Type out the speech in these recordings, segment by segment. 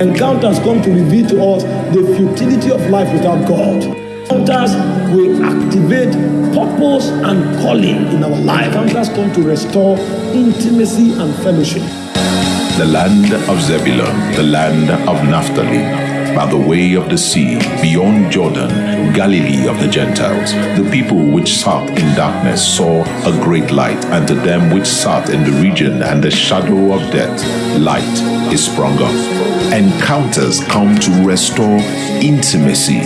Encounters come to reveal to us the futility of life without God. Encounters will activate purpose and calling in our life. Encounters come to restore intimacy and fellowship. The land of Zebulun, the land of Naphtali, by the way of the sea, beyond Jordan, Galilee of the Gentiles. The people which sat in darkness saw a great light, and to them which sat in the region and the shadow of death, light is sprung up. Encounters come to restore intimacy.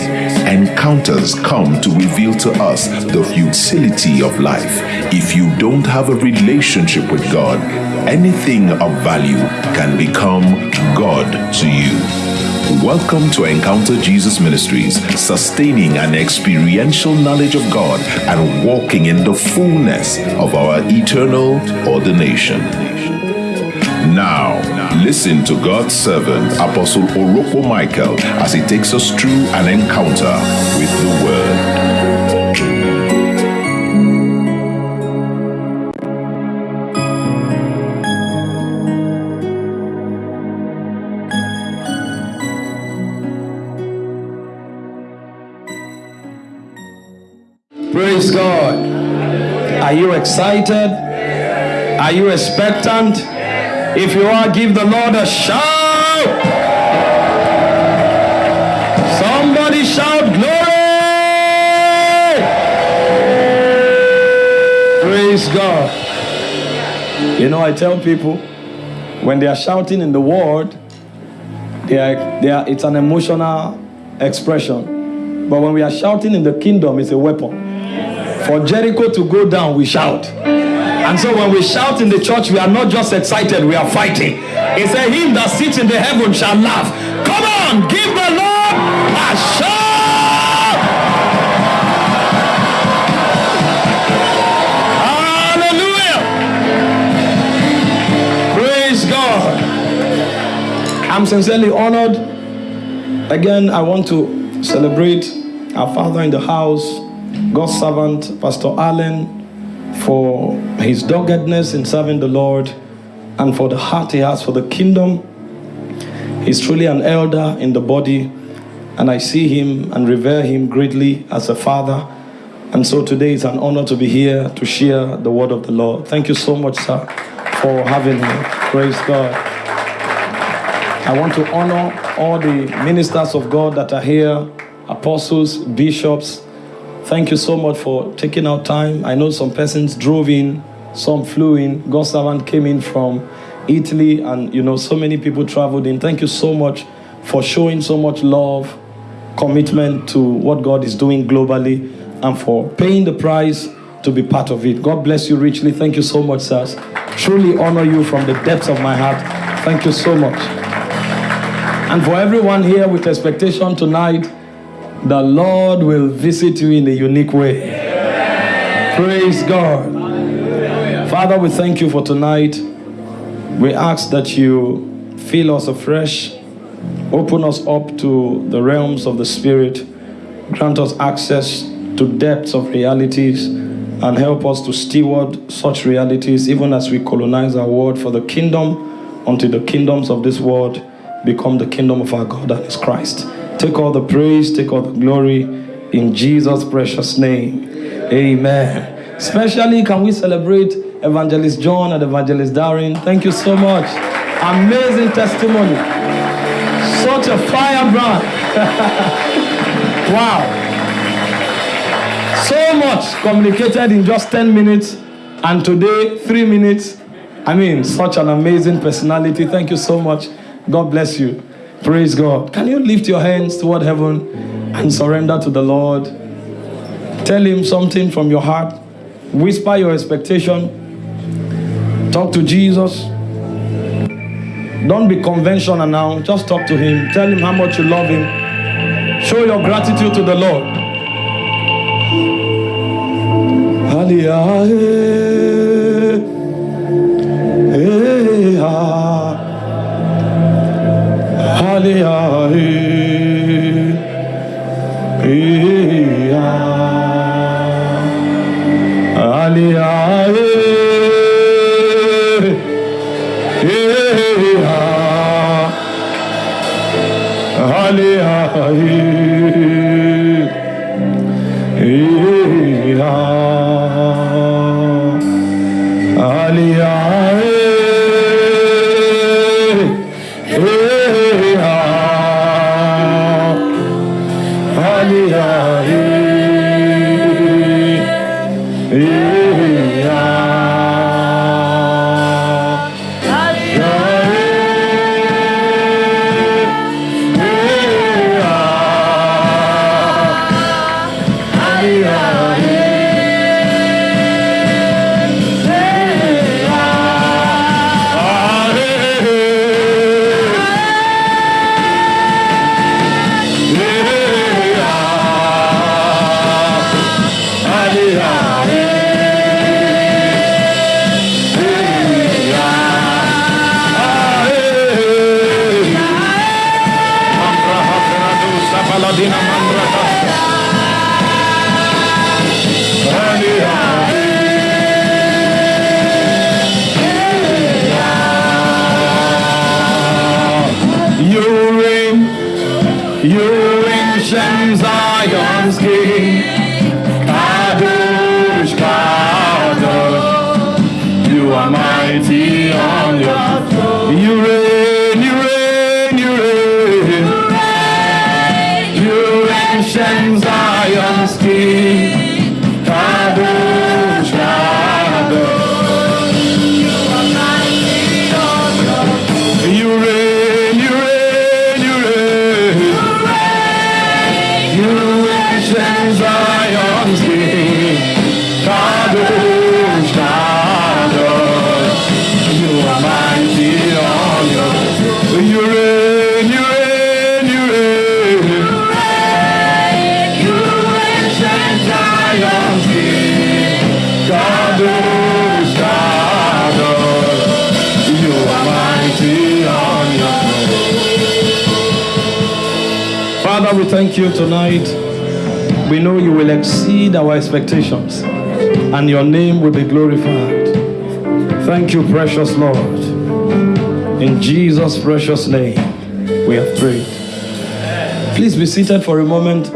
Encounters come to reveal to us the futility of life. If you don't have a relationship with God, anything of value can become God to you. Welcome to Encounter Jesus Ministries, sustaining an experiential knowledge of God and walking in the fullness of our eternal ordination. Now, listen to God's servant, Apostle Orokpo Michael, as he takes us through an encounter with the Word. Are you excited? Are you expectant? If you are, give the Lord a shout. Somebody shout glory. Praise God. You know, I tell people when they are shouting in the word, they are, they are, it's an emotional expression. But when we are shouting in the kingdom, it's a weapon. For Jericho to go down, we shout. And so when we shout in the church, we are not just excited, we are fighting. It's a him that sits in the heaven shall laugh. Come on, give the Lord a shout. Hallelujah. Praise God. I'm sincerely honored. Again, I want to celebrate our father in the house, God's servant, Pastor Allen, for his doggedness in serving the Lord and for the heart he has for the kingdom. He's truly an elder in the body, and I see him and revere him greatly as a father. And so today is an honor to be here to share the word of the Lord. Thank you so much, sir, for having me. Praise God. I want to honor all the ministers of God that are here, apostles, bishops, Thank you so much for taking out time. I know some persons drove in, some flew in. God's servant came in from Italy, and you know, so many people traveled in. Thank you so much for showing so much love, commitment to what God is doing globally, and for paying the price to be part of it. God bless you richly. Thank you so much, sirs. Truly honor you from the depths of my heart. Thank you so much. And for everyone here with expectation tonight, the Lord will visit you in a unique way. Praise God. Father, we thank you for tonight. We ask that you fill us afresh, open us up to the realms of the Spirit, grant us access to depths of realities, and help us to steward such realities even as we colonize our world for the kingdom until the kingdoms of this world become the kingdom of our God and His Christ. Take all the praise, take all the glory in Jesus' precious name. Amen. Especially, can we celebrate Evangelist John and Evangelist Darren? Thank you so much. Amazing testimony. Such a firebrand. wow. So much communicated in just 10 minutes, and today, three minutes. I mean, such an amazing personality. Thank you so much. God bless you. Praise God. Can you lift your hands toward heaven and surrender to the Lord? Tell Him something from your heart. Whisper your expectation. Talk to Jesus. Don't be conventional now. Just talk to Him. Tell Him how much you love Him. Show your gratitude to the Lord. Hallelujah. Thank you tonight. We know you will exceed our expectations and your name will be glorified. Thank you, precious Lord. In Jesus' precious name, we have prayed. Please be seated for a moment.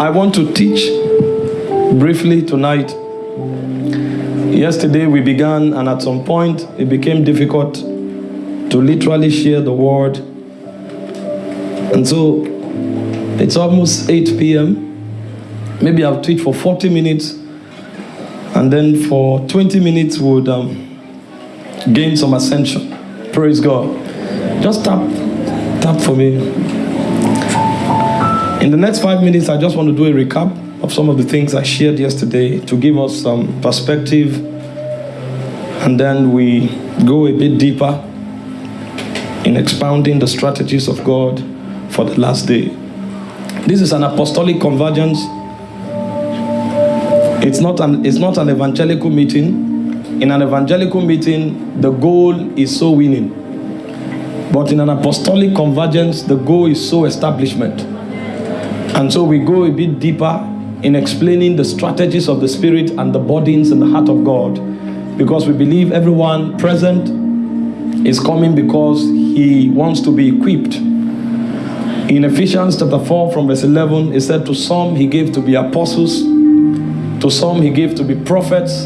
I want to teach briefly tonight. Yesterday we began, and at some point it became difficult to literally share the word and so it's almost 8 p.m. Maybe I'll teach for 40 minutes, and then for 20 minutes would um, gain some ascension. Praise God. Just tap, tap for me. In the next five minutes, I just want to do a recap of some of the things I shared yesterday to give us some perspective, and then we go a bit deeper in expounding the strategies of God for the last day. This is an apostolic convergence. It's not an, it's not an evangelical meeting. In an evangelical meeting, the goal is so winning. But in an apostolic convergence, the goal is so establishment. And so we go a bit deeper in explaining the strategies of the Spirit and the bodies in the heart of God. Because we believe everyone present is coming because he wants to be equipped in Ephesians chapter 4 from verse 11, it said, To some he gave to be apostles, to some he gave to be prophets,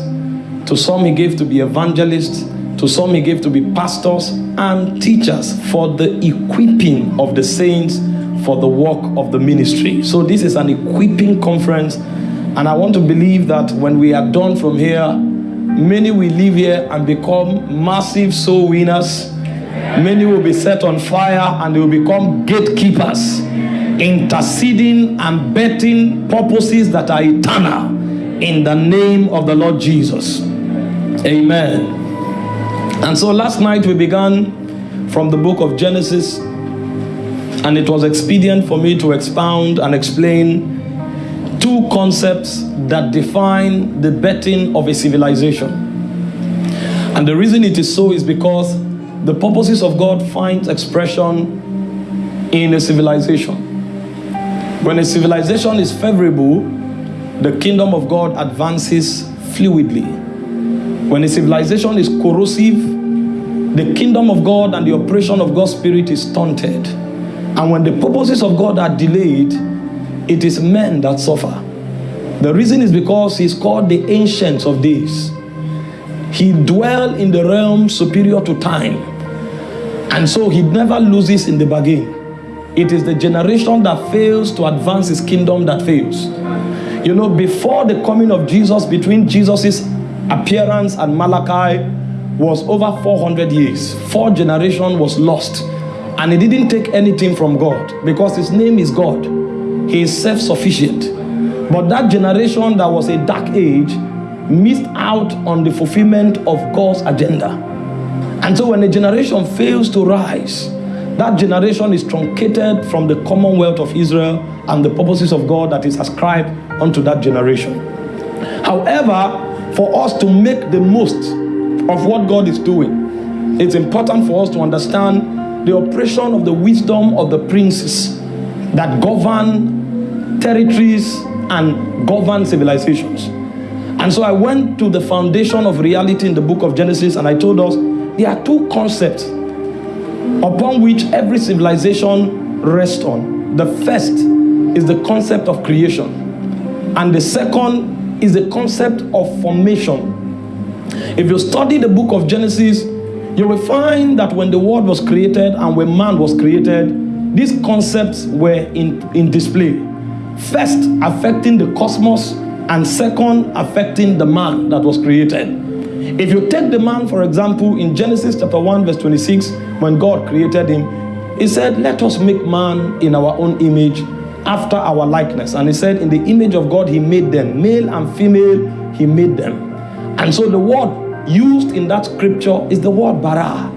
to some he gave to be evangelists, to some he gave to be pastors and teachers for the equipping of the saints for the work of the ministry. So this is an equipping conference and I want to believe that when we are done from here, many will leave here and become massive soul winners Many will be set on fire and they will become gatekeepers, interceding and betting purposes that are eternal in the name of the Lord Jesus. Amen. And so last night we began from the book of Genesis, and it was expedient for me to expound and explain two concepts that define the betting of a civilization. And the reason it is so is because the purposes of God find expression in a civilization. When a civilization is favorable, the kingdom of God advances fluidly. When a civilization is corrosive, the kingdom of God and the operation of God's Spirit is stunted. And when the purposes of God are delayed, it is men that suffer. The reason is because he's called the ancients of days. He dwell in the realm superior to time. And so he never loses in the bargain. It is the generation that fails to advance his kingdom that fails. You know, before the coming of Jesus, between Jesus's appearance and Malachi was over 400 years. Four generation was lost. And he didn't take anything from God because his name is God. He is self-sufficient. But that generation that was a dark age missed out on the fulfillment of God's agenda. And so when a generation fails to rise, that generation is truncated from the commonwealth of Israel and the purposes of God that is ascribed unto that generation. However, for us to make the most of what God is doing, it's important for us to understand the operation of the wisdom of the princes that govern territories and govern civilizations. And so I went to the foundation of reality in the book of Genesis and I told us there are two concepts upon which every civilization rests on. The first is the concept of creation, and the second is the concept of formation. If you study the book of Genesis, you will find that when the world was created and when man was created, these concepts were in, in display. First, affecting the cosmos, and second, affecting the man that was created. If you take the man, for example, in Genesis chapter 1, verse 26, when God created him, he said, Let us make man in our own image, after our likeness. And he said, In the image of God, he made them, male and female, he made them. And so the word used in that scripture is the word bara.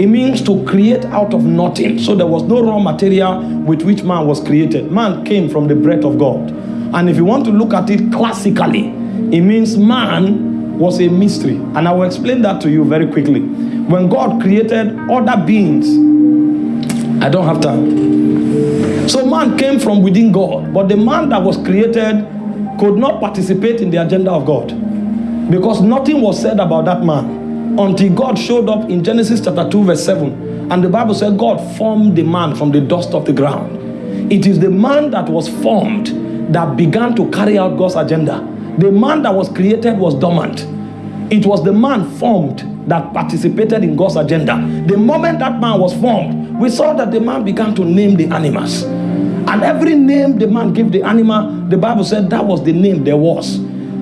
It means to create out of nothing. So there was no raw material with which man was created. Man came from the breath of God. And if you want to look at it classically, it means man was a mystery. And I will explain that to you very quickly. When God created other beings, I don't have time. So man came from within God, but the man that was created could not participate in the agenda of God because nothing was said about that man until God showed up in Genesis chapter 2 verse 7 and the Bible said God formed the man from the dust of the ground. It is the man that was formed that began to carry out God's agenda. The man that was created was dormant. It was the man formed that participated in God's agenda. The moment that man was formed, we saw that the man began to name the animals. And every name the man gave the animal, the Bible said that was the name there was.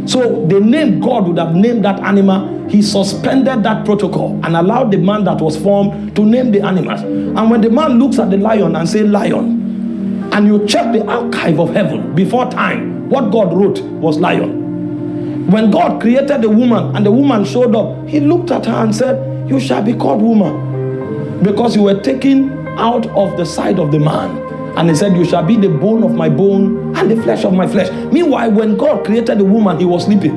So the name God would have named that animal, he suspended that protocol and allowed the man that was formed to name the animals. And when the man looks at the lion and say lion, and you check the archive of heaven before time, what God wrote was lion. When God created the woman and the woman showed up, he looked at her and said, You shall be called woman. Because you were taken out of the side of the man. And he said, You shall be the bone of my bone and the flesh of my flesh. Meanwhile, when God created the woman, he was sleeping.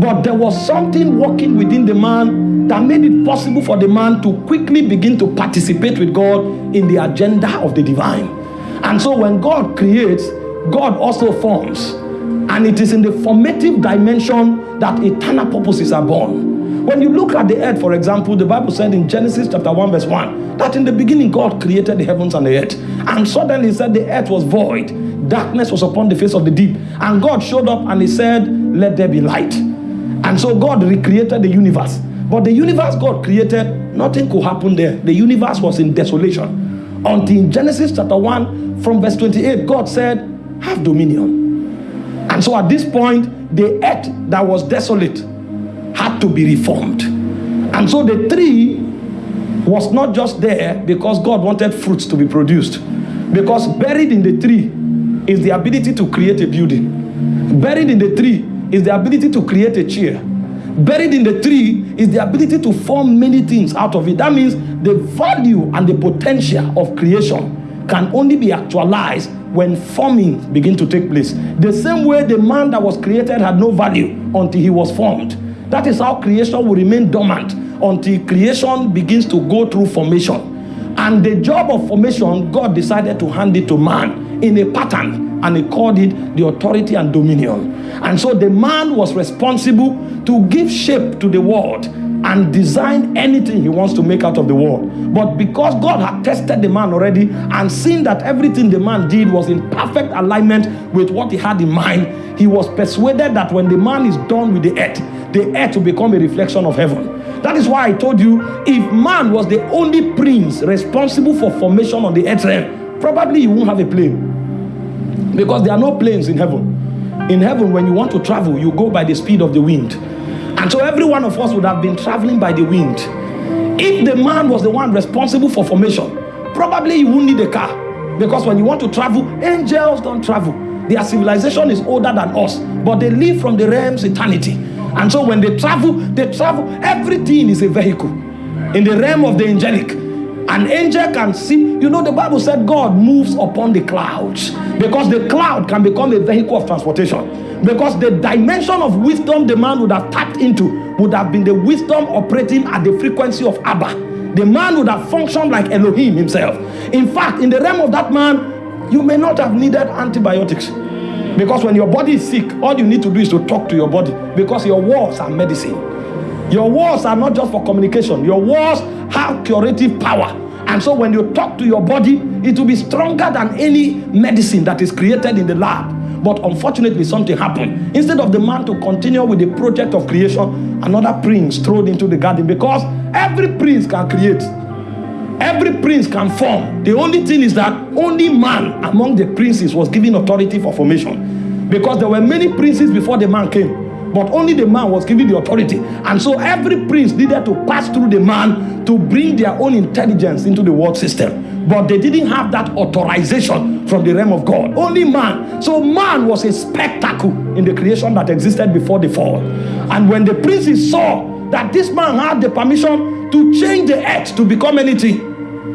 But there was something working within the man that made it possible for the man to quickly begin to participate with God in the agenda of the divine. And so when God creates, God also forms. And it is in the formative dimension that eternal purposes are born. When you look at the earth, for example, the Bible said in Genesis chapter 1, verse 1, that in the beginning God created the heavens and the earth. And suddenly he said the earth was void. Darkness was upon the face of the deep. And God showed up and he said, let there be light. And so God recreated the universe. But the universe God created, nothing could happen there. The universe was in desolation. Until in Genesis chapter 1, from verse 28, God said, Have dominion. And so at this point, the earth that was desolate had to be reformed. And so the tree was not just there because God wanted fruits to be produced. Because buried in the tree is the ability to create a building. Buried in the tree is the ability to create a chair. Buried in the tree is the ability to form many things out of it. That means the value and the potential of creation can only be actualized when forming begin to take place. The same way the man that was created had no value until he was formed. That is how creation will remain dormant until creation begins to go through formation. And the job of formation, God decided to hand it to man in a pattern and he called it the authority and dominion. And so the man was responsible to give shape to the world and design anything he wants to make out of the world. But because God had tested the man already and seen that everything the man did was in perfect alignment with what he had in mind, he was persuaded that when the man is done with the earth, the earth will become a reflection of heaven. That is why I told you if man was the only prince responsible for formation on the earth realm, probably you won't have a plane. Because there are no planes in heaven. In heaven, when you want to travel, you go by the speed of the wind. And so every one of us would have been traveling by the wind. If the man was the one responsible for formation, probably you wouldn't need a car. Because when you want to travel, angels don't travel. Their civilization is older than us, but they live from the realms eternity. And so when they travel, they travel, everything is a vehicle. In the realm of the angelic, an angel can see, you know, the Bible said God moves upon the clouds because the cloud can become a vehicle of transportation. Because the dimension of wisdom the man would have tapped into would have been the wisdom operating at the frequency of Abba. The man would have functioned like Elohim himself. In fact, in the realm of that man, you may not have needed antibiotics. Because when your body is sick, all you need to do is to talk to your body because your words are medicine. Your words are not just for communication, your words have curative power. And so when you talk to your body, it will be stronger than any medicine that is created in the lab. But unfortunately, something happened. Instead of the man to continue with the project of creation, another prince strode into the garden because every prince can create. Every prince can form. The only thing is that only man among the princes was given authority for formation. Because there were many princes before the man came. But only the man was given the authority. And so every prince needed to pass through the man to bring their own intelligence into the world system. But they didn't have that authorization from the realm of God. Only man. So man was a spectacle in the creation that existed before the fall. And when the princes saw that this man had the permission to change the earth to become anything,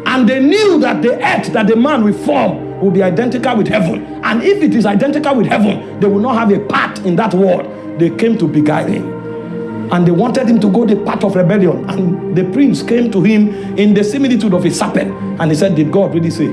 and they knew that the earth that the man will form will be identical with heaven. And if it is identical with heaven, they will not have a part in that world. They came to beguile him. And they wanted him to go the path of rebellion. And the prince came to him in the similitude of a serpent. And he said, Did God really say?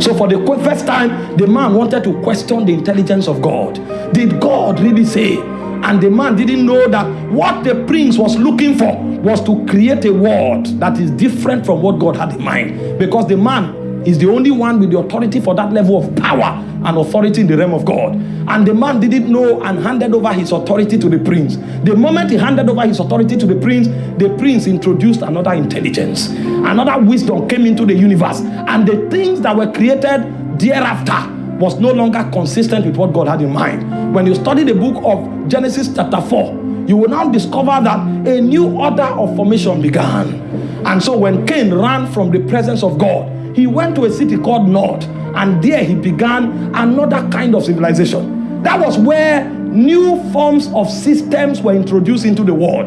So, for the first time, the man wanted to question the intelligence of God. Did God really say? And the man didn't know that what the prince was looking for was to create a world that is different from what God had in mind. Because the man is the only one with the authority for that level of power and authority in the realm of God. And the man didn't know and handed over his authority to the prince. The moment he handed over his authority to the prince, the prince introduced another intelligence. Another wisdom came into the universe. And the things that were created thereafter was no longer consistent with what God had in mind. When you study the book of Genesis chapter 4, you will now discover that a new order of formation began. And so when Cain ran from the presence of God, he went to a city called Nod, and there he began another kind of civilization. That was where new forms of systems were introduced into the world.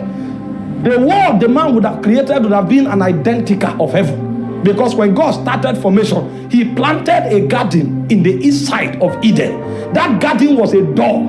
The world the man would have created would have been an identical of heaven. Because when God started formation, he planted a garden in the east side of Eden. That garden was a door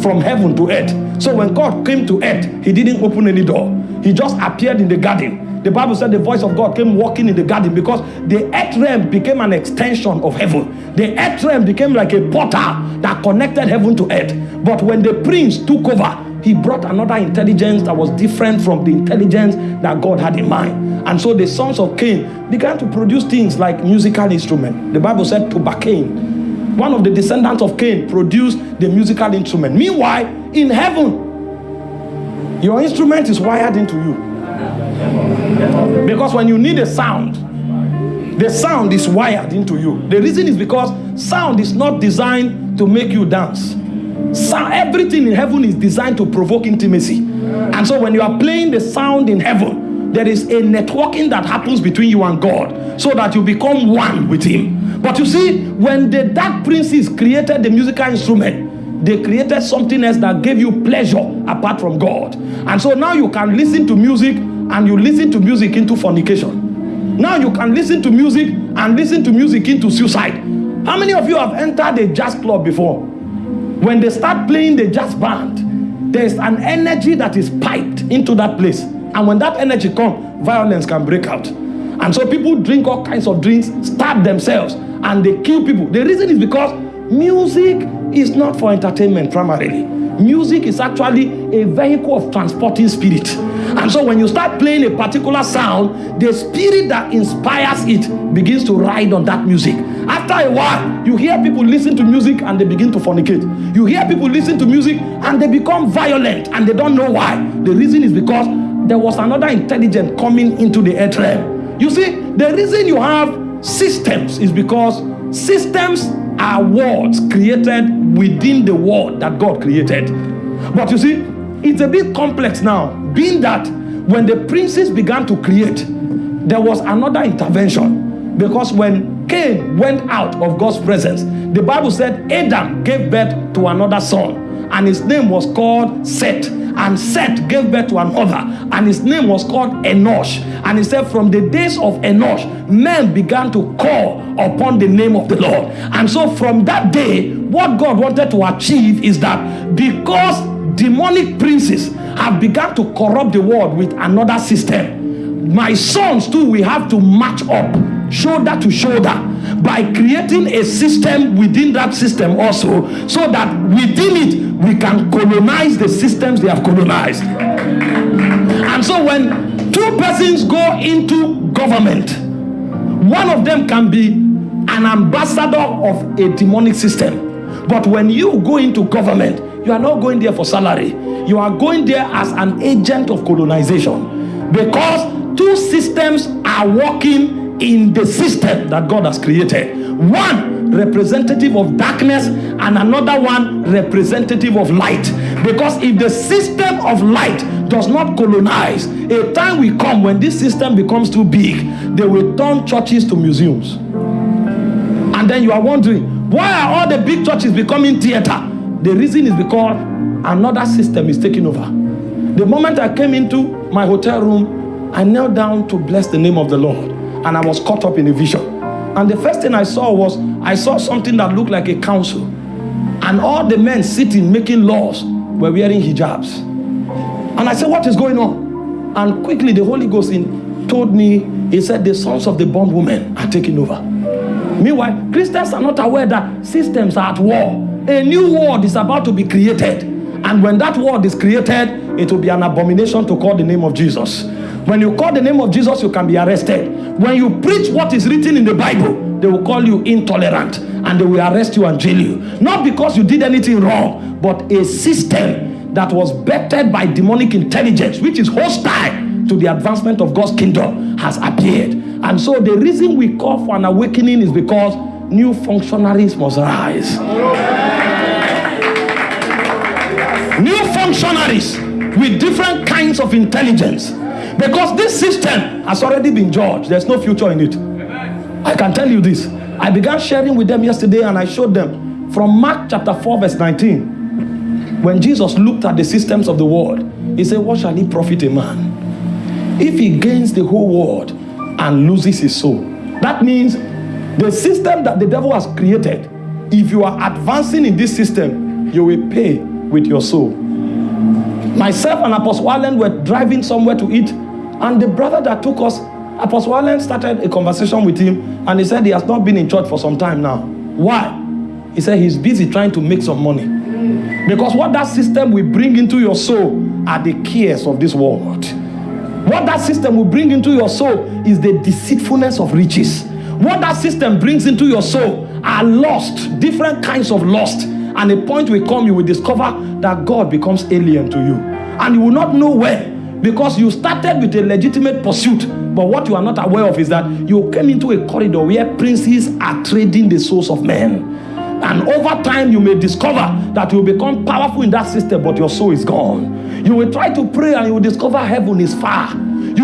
from heaven to earth. So when God came to earth, he didn't open any door. He just appeared in the garden the Bible said the voice of God came walking in the garden because the earth realm became an extension of heaven. The earth realm became like a portal that connected heaven to earth. But when the prince took over, he brought another intelligence that was different from the intelligence that God had in mind. And so the sons of Cain began to produce things like musical instruments. The Bible said Tubal-Cain, one of the descendants of Cain, produced the musical instrument. Meanwhile, in heaven, your instrument is wired into you. Because when you need a sound, the sound is wired into you. The reason is because sound is not designed to make you dance. Sound, everything in heaven is designed to provoke intimacy. And so when you are playing the sound in heaven, there is a networking that happens between you and God so that you become one with Him. But you see, when the dark princes created the musical instrument, they created something else that gave you pleasure apart from God. And so now you can listen to music and you listen to music into fornication. Now you can listen to music and listen to music into suicide. How many of you have entered a jazz club before? When they start playing the jazz band, there's an energy that is piped into that place. And when that energy comes, violence can break out. And so people drink all kinds of drinks, stab themselves, and they kill people. The reason is because music is not for entertainment primarily. Music is actually a vehicle of transporting spirit. And so when you start playing a particular sound, the spirit that inspires it begins to ride on that music. After a while, you hear people listen to music and they begin to fornicate. You hear people listen to music and they become violent and they don't know why. The reason is because there was another intelligence coming into the earth realm. You see, the reason you have systems is because systems are words created within the word that God created. But you see, it's a bit complex now, being that when the princes began to create, there was another intervention. Because when Cain went out of God's presence, the Bible said Adam gave birth to another son, and his name was called Seth. And Seth gave birth to another, and his name was called Enosh. And he said, From the days of Enosh, men began to call upon the name of the Lord. And so, from that day, what God wanted to achieve is that because demonic princes have begun to corrupt the world with another system. My sons, too, we have to match up shoulder to shoulder by creating a system within that system also, so that within it we can colonize the systems they have colonized. And so, when two persons go into government, one of them can be an ambassador of a demonic system. But when you go into government, you are not going there for salary. You are going there as an agent of colonization because two systems are working in the system that God has created. One representative of darkness and another one representative of light. Because if the system of light does not colonize, a time will come when this system becomes too big, they will turn churches to museums. And then you are wondering, why are all the big churches becoming theater? The reason is because another system is taking over. The moment I came into my hotel room, I knelt down to bless the name of the Lord, and I was caught up in a vision. And the first thing I saw was I saw something that looked like a council, and all the men sitting making laws were wearing hijabs. And I said, What is going on? And quickly the Holy Ghost in, told me, He said, The sons of the bondwomen are taking over. Meanwhile, Christians are not aware that systems are at war a new world is about to be created. And when that world is created, it will be an abomination to call the name of Jesus. When you call the name of Jesus, you can be arrested. When you preach what is written in the Bible, they will call you intolerant and they will arrest you and jail you. Not because you did anything wrong, but a system that was bettered by demonic intelligence, which is hostile to the advancement of God's kingdom, has appeared. And so the reason we call for an awakening is because new functionaries must rise. New functionaries with different kinds of intelligence. Because this system has already been judged, there's no future in it. I can tell you this. I began sharing with them yesterday and I showed them from Mark chapter 4, verse 19. When Jesus looked at the systems of the world, he said, What shall he profit a man if he gains the whole world and loses his soul? That means the system that the devil has created, if you are advancing in this system, you will pay with your soul. Myself and Apostle Allen were driving somewhere to eat, and the brother that took us, Apostle Allen started a conversation with him, and he said he has not been in church for some time now. Why? He said he's busy trying to make some money. Because what that system will bring into your soul are the cares of this world. What that system will bring into your soul is the deceitfulness of riches. What that system brings into your soul are lost, different kinds of lost. And a point will come, you will discover that God becomes alien to you. And you will not know where because you started with a legitimate pursuit. But what you are not aware of is that you came into a corridor where princes are trading the souls of men. And over time, you may discover that you become powerful in that system, but your soul is gone. You will try to pray and you will discover heaven is far.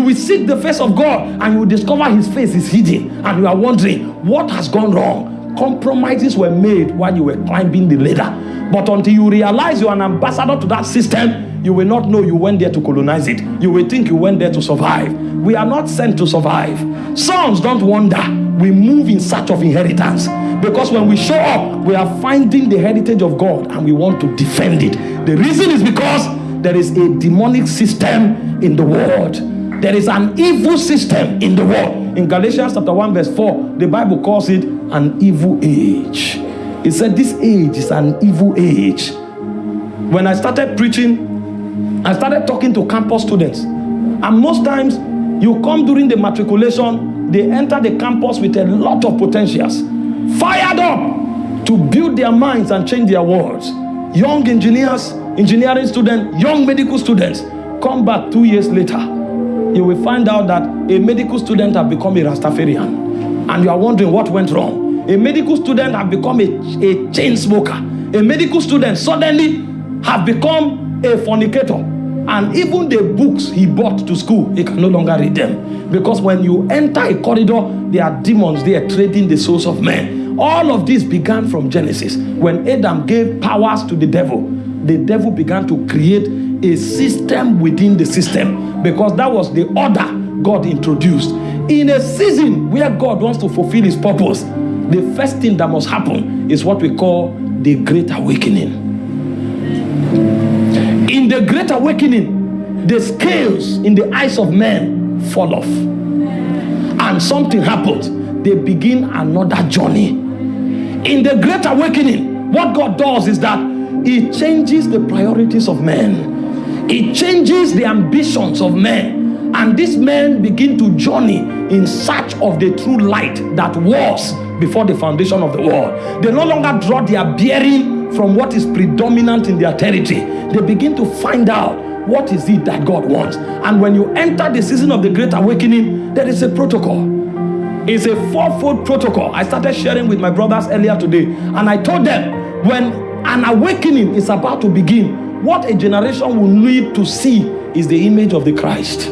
You will seek the face of God and you will discover his face is hidden. And you are wondering, what has gone wrong? Compromises were made while you were climbing the ladder. But until you realize you're an ambassador to that system, you will not know you went there to colonize it. You will think you went there to survive. We are not sent to survive. Sons don't wonder. We move in search of inheritance. Because when we show up, we are finding the heritage of God and we want to defend it. The reason is because there is a demonic system in the world there is an evil system in the world. In Galatians chapter 1, verse 4, the Bible calls it an evil age. It said this age is an evil age. When I started preaching, I started talking to campus students. And most times, you come during the matriculation, they enter the campus with a lot of potentials, fired up to build their minds and change their worlds. Young engineers, engineering students, young medical students come back two years later. You will find out that a medical student have become a Rastafarian. And you are wondering what went wrong. A medical student have become a, a chain smoker. A medical student suddenly have become a fornicator and even the books he bought to school, he can no longer read them. Because when you enter a corridor, there are demons there trading the souls of men. All of this began from Genesis. When Adam gave powers to the devil, the devil began to create a system within the system because that was the order God introduced. In a season where God wants to fulfill his purpose, the first thing that must happen is what we call the Great Awakening. In the Great Awakening, the scales in the eyes of men fall off. And something happens. They begin another journey. In the Great Awakening, what God does is that He changes the priorities of men, He changes the ambitions of men. And these men begin to journey in search of the true light that was before the foundation of the world. They no longer draw their bearing from what is predominant in their territory. They begin to find out what is it that God wants. And when you enter the season of the Great Awakening, there is a protocol. It's a fourfold protocol. I started sharing with my brothers earlier today, and I told them when an awakening is about to begin, what a generation will need to see is the image of the Christ.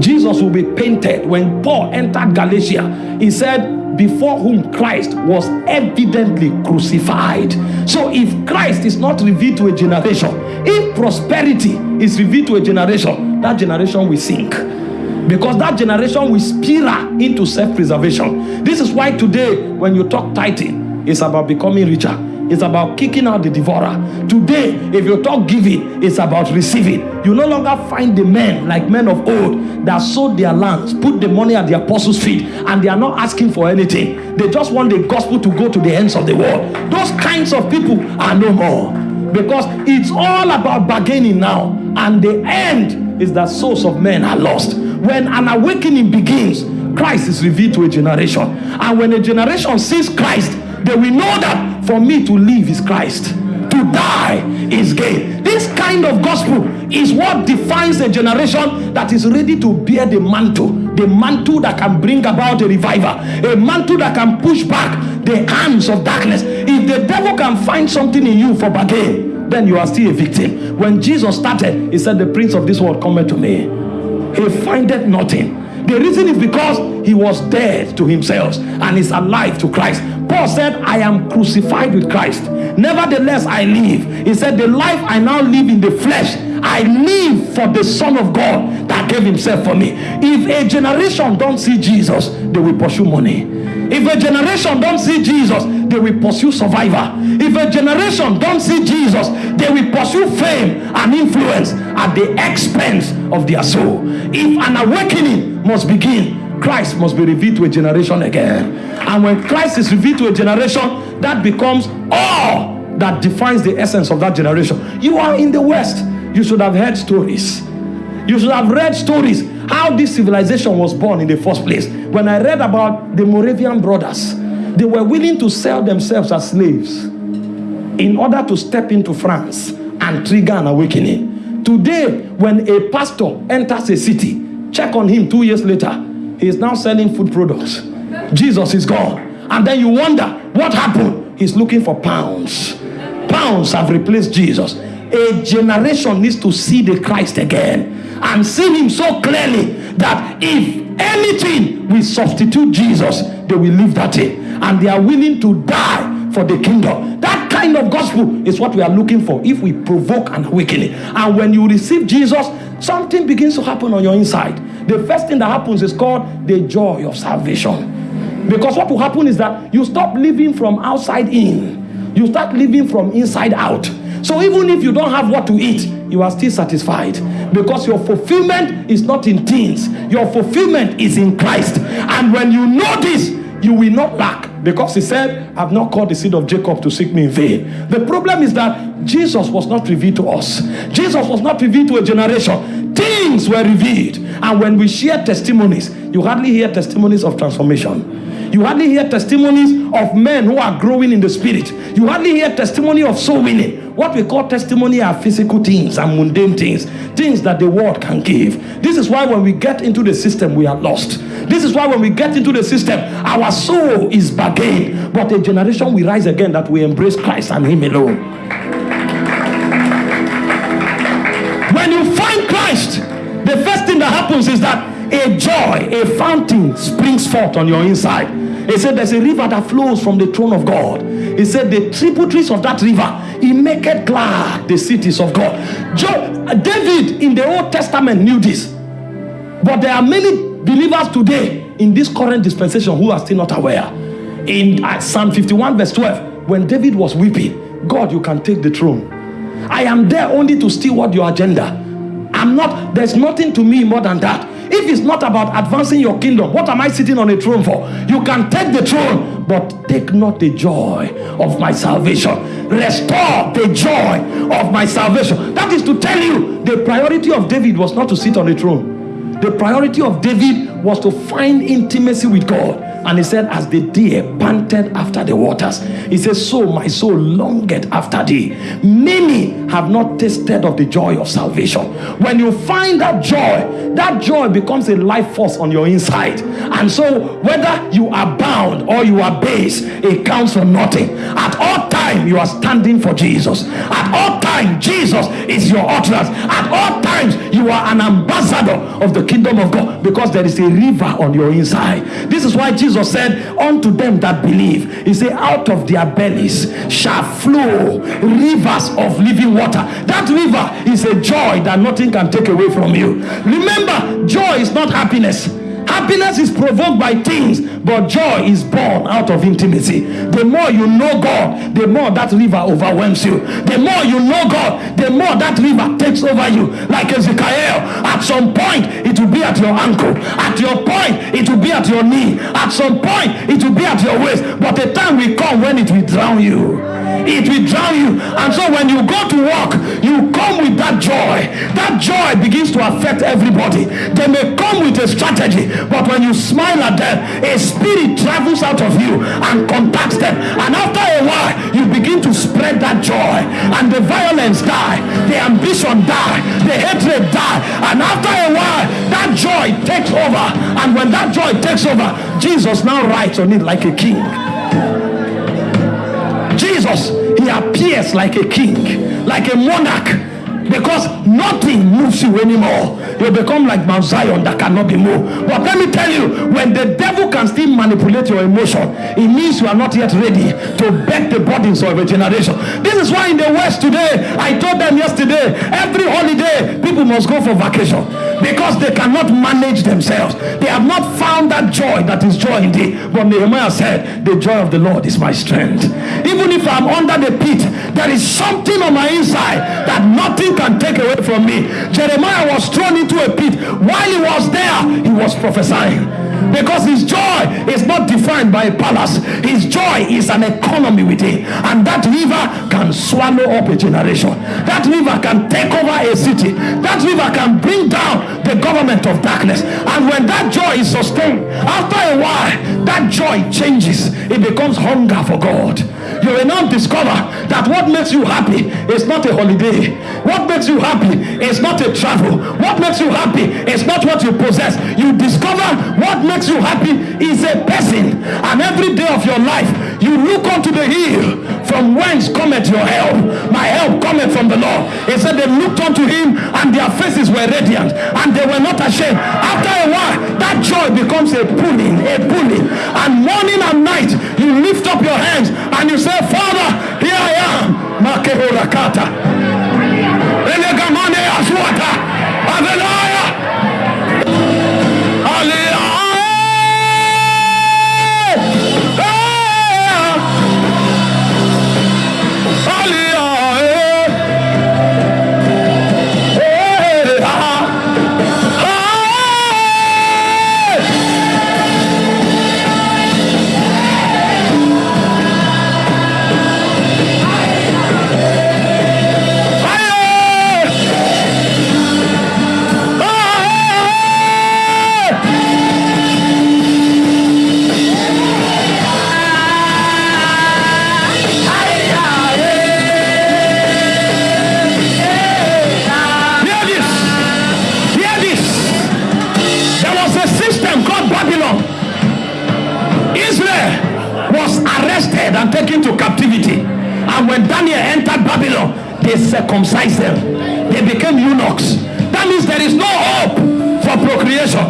Jesus will be painted. When Paul entered Galatia, he said, Before whom Christ was evidently crucified. So, if Christ is not revealed to a generation, if prosperity is revealed to a generation, that generation will sink because that generation will spiral into self-preservation. This is why today, when you talk tithing, it's about becoming richer. It's about kicking out the devourer. Today, if you talk giving, it's about receiving. You no longer find the men like men of old that sold their lands, put the money at the apostles' feet, and they are not asking for anything. They just want the gospel to go to the ends of the world. Those kinds of people are no more because it's all about bargaining now, and the end is that souls of men are lost. When an awakening begins, Christ is revealed to a generation. And when a generation sees Christ, they will know that for me to live is Christ, to die is gain. This kind of gospel is what defines a generation that is ready to bear the mantle, the mantle that can bring about a revival, a mantle that can push back the hands of darkness. If the devil can find something in you for bargain, then you are still a victim. When Jesus started, he said, The prince of this world cometh to me he findeth nothing. The reason is because he was dead to himself and is alive to Christ. Paul said, I am crucified with Christ. Nevertheless, I live. He said, The life I now live in the flesh, I live for the Son of God that gave himself for me. If a generation don't see Jesus, they will pursue money. If a generation don't see Jesus, they will pursue survivor. If a generation don't see Jesus, they will pursue fame and influence at the expense of their soul. If an awakening must begin, Christ must be revealed to a generation again. And when Christ is revealed to a generation, that becomes all that defines the essence of that generation. You are in the West. You should have heard stories. You should have read stories how this civilization was born in the first place. When I read about the Moravian brothers, they were willing to sell themselves as slaves in order to step into France and trigger an awakening. Today, when a pastor enters a city, check on him two years later, he is now selling food products. Jesus is gone. And then you wonder what happened. He's looking for pounds. Pounds have replaced Jesus. A generation needs to see the Christ again and see him so clearly that if anything we substitute Jesus, they will leave that thing. And they are willing to die for the kingdom. That kind of gospel is what we are looking for if we provoke an awakening. And when you receive Jesus, something begins to happen on your inside. The first thing that happens is called the joy of salvation. Because what will happen is that you stop living from outside in, you start living from inside out. So even if you don't have what to eat, you are still satisfied because your fulfillment is not in things, your fulfillment is in Christ. And when you know this, you will not lack because he said, I've not called the seed of Jacob to seek me in vain. The problem is that Jesus was not revealed to us, Jesus was not revealed to a generation. things were revealed. And when we share testimonies, you hardly hear testimonies of transformation. You hardly hear testimonies of men who are growing in the spirit. You hardly hear testimony of soul winning. What we call testimony are physical things and mundane things, things that the world can give. This is why when we get into the system, we are lost. This is why when we get into the system, our soul is bargained. But a generation will rise again that we embrace Christ and Him alone. When you find Christ, the first thing that happens is that a joy, a fountain springs forth on your inside. He said, There's a river that flows from the throne of God. He said, The tributaries of that river, he maketh glad the cities of God. David in the Old Testament knew this. But there are many believers today in this current dispensation who are still not aware. In uh, Psalm 51, verse 12, when David was weeping, God, you can take the throne. I am there only to steward your agenda. I'm not, there's nothing to me more than that. If it's not about advancing your kingdom, what am I sitting on a throne for? You can take the throne, but take not the joy of my salvation. Restore the joy of my salvation. That is to tell you the priority of David was not to sit on the throne. The priority of David was to find intimacy with God. And he said, As the deer panted after the waters, he says, So my soul longeth after thee. Many have not tasted of the joy of salvation. When you find that joy, that joy becomes a life force on your inside. And so, whether you are bound or you are base, it counts for nothing. At all time, you are standing for Jesus. At all time, Jesus is your utterance. At all times, you are an ambassador of the kingdom of God because there is a river on your inside. This is why Jesus said, Unto them that believe, He said, Out of their bellies shall flow rivers of living water. That river is a joy that nothing can take away from you. Remember, joy is not happiness. Happiness is provoked by things, but joy is born out of intimacy. The more you know God, the more that river overwhelms you. The more you know God, the more that river takes over you. Like Ezekiel, at some point it will be at your ankle. At your point, it will be at your knee. At some point, it will be at your waist. But the time will come when it will drown you it will drown you. And so when you go to work, you come with that joy. That joy begins to affect everybody. They may come with a strategy, but when you smile at them, a spirit travels out of you and contacts them. And after a while, you begin to spread that joy. And the violence die, the ambition die, the hatred die. And after a while, that joy takes over. And when that joy takes over, Jesus now rides on it like a king. Jesus, he appears like a king, like a monarch because nothing moves you anymore. You become like Mount Zion that cannot be moved. But let me tell you, when the devil can still manipulate your emotion, it means you are not yet ready to bear the burdens of a generation. This is why in the West today, I told them yesterday, every holiday, people must go for vacation because they cannot manage themselves. They have not found that joy that is joy indeed. But Nehemiah said, The joy of the Lord is my strength. Even if I'm under the pit, there is something on my inside that nothing can take away from me. Jeremiah was thrown into a pit. While he was there, he was prophesying. Because his joy is not defined by a palace. His joy is an economy within. And that river can swallow up a generation. That river can take over a city. That river can bring down the government of darkness. And when that joy is sustained, after a while, that joy changes. It becomes hunger for God. You will now discover that what makes you happy is not a holiday. What makes you happy is not a travel. What makes you happy is not what you possess. You discover what makes you happy is a person. And every day of your life, you look unto the hill from whence cometh your help. My help cometh from the Lord. He said they looked unto him and their faces were radiant and they were not ashamed. After a while, that joy becomes a pulling, a pulling. And morning and night, you lift up your hands and you say, Father, here I am. Makehorakata. Elegamane aswata. Avelaya. And when Daniel entered Babylon, they circumcised them. They became eunuchs. That means there is no hope for procreation.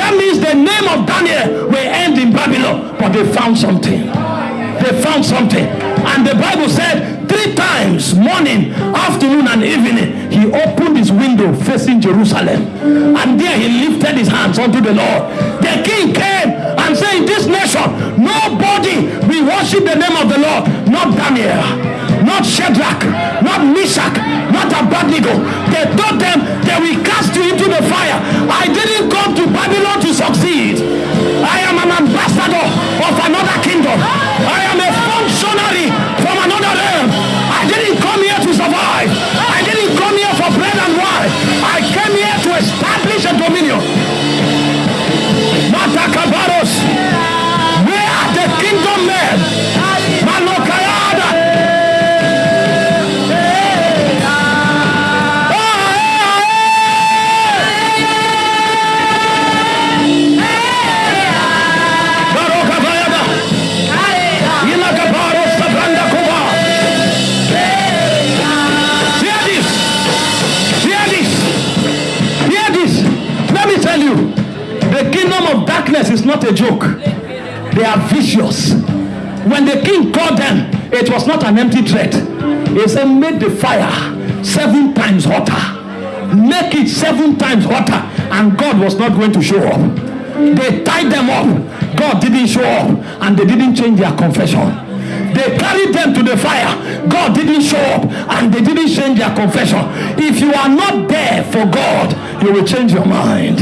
That means the name of Daniel will end in Babylon. But they found something. They found something. And the Bible said three times, morning, afternoon, and evening, he opened his window facing Jerusalem. And there he lifted his hands unto the Lord. The king came and said, this nation, nobody worship the name of the Lord, not Daniel, not Shadrach, not Meshach, not Abednego. They told them they will cast you into the fire. I didn't come to Babylon to succeed. I am an ambassador of another kingdom. Not a joke. They are vicious. When the king called them, it was not an empty threat. He said, Make the fire seven times hotter. Make it seven times hotter. And God was not going to show up. They tied them up. God didn't show up. And they didn't change their confession. They carried them to the fire. God didn't show up and they didn't change their confession. If you are not there for God, you will change your mind.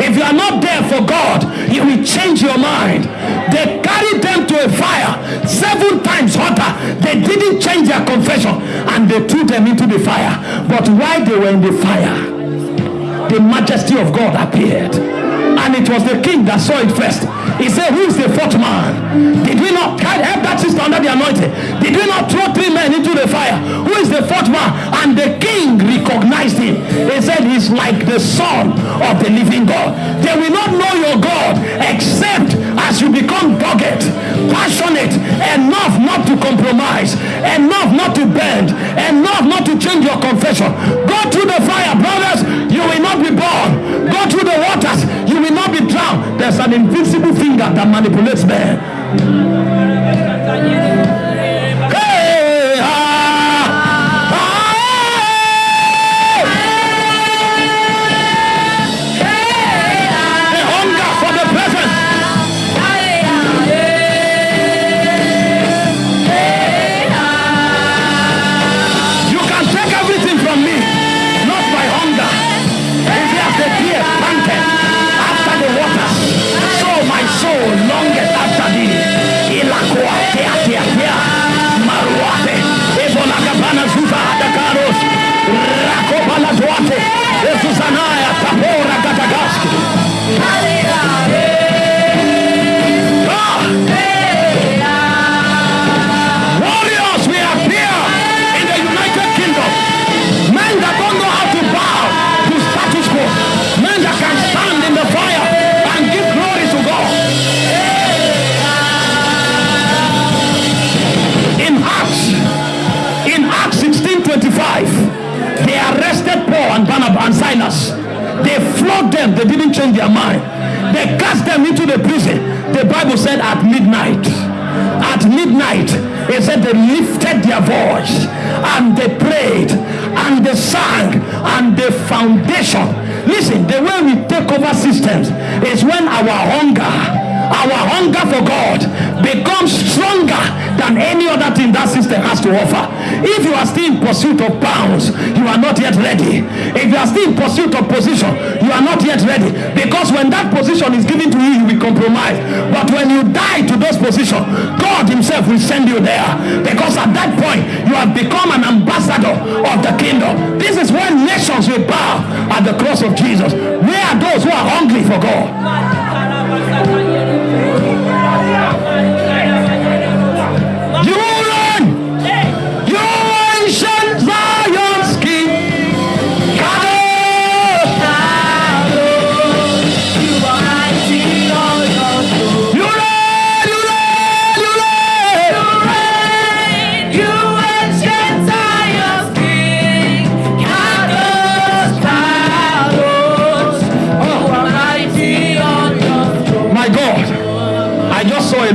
If you are not there for God, you will change your mind. They carried them to a fire seven times hotter. They didn't change their confession and they threw them into the fire. But while they were in the fire, the majesty of God appeared. And it was the king that saw it first. He said, Who is the fourth man? Did we not help that sister under the anointing? Did we not throw three men into the fire? Who is the fourth man? And the king recognized him. He said, He's like the son of the living God. They will not know your God except as you become dogged, passionate, enough not to compromise, enough not to bend, enough not to change your confession. Go through the fire, brothers. You will not be born. Through the waters. You will not be drowned. There's an invisible finger that manipulates men.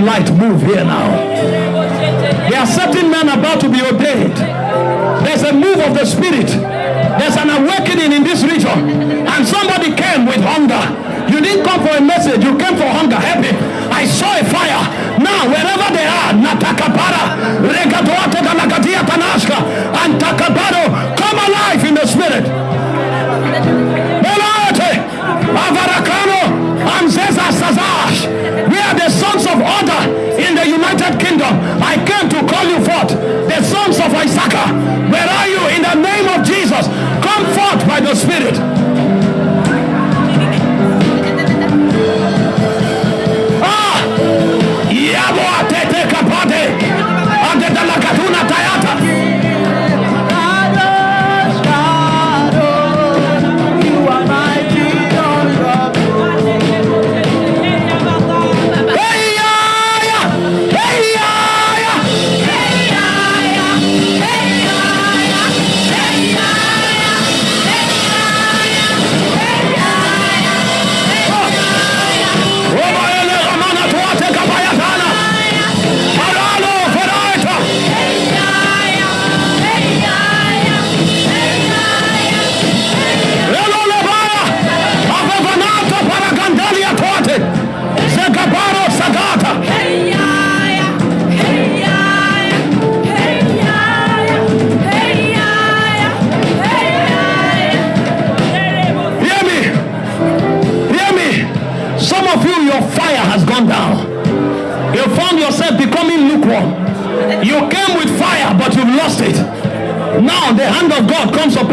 Light move here now. There are certain men about to be ordained. There's a move of the Spirit. There's an awakening in this region. And somebody came with hunger. You didn't come for a message, you came for hunger. Help me. I saw a fire. Now, wherever they are, Natakapara, Regatoate Galagatia Tanashka, and Takabaro, come alive in the Spirit. Belate, are the sons of order in the United Kingdom. I came to call you forth, the sons of Isaac. Where are you? In the name of Jesus, come forth by the Spirit.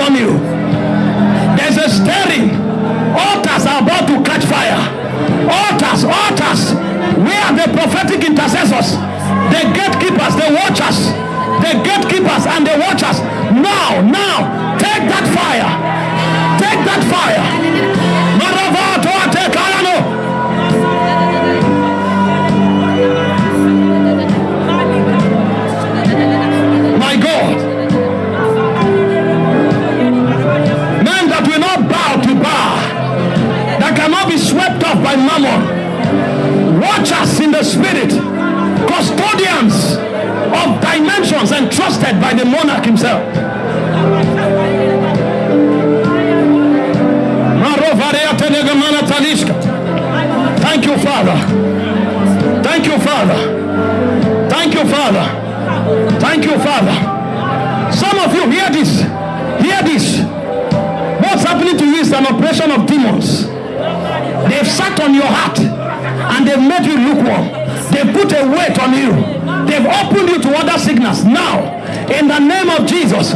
Upon you. There's a stirring. Altars are about to catch fire. Altars, altars. We are the prophetic intercessors, the gatekeepers, the watchers, the gatekeepers and the watchers. Now, now, take that fire. Take that fire. Entrusted by the monarch himself. Thank you, Father. Thank you, Father. Thank you, Father. Thank you, Father. Some of you hear this. Hear this. What's happening to you is an oppression of demons. They've sat on your heart and they've made you lukewarm. They've put a weight on you. They've opened you to other signals. Now, in the name of Jesus,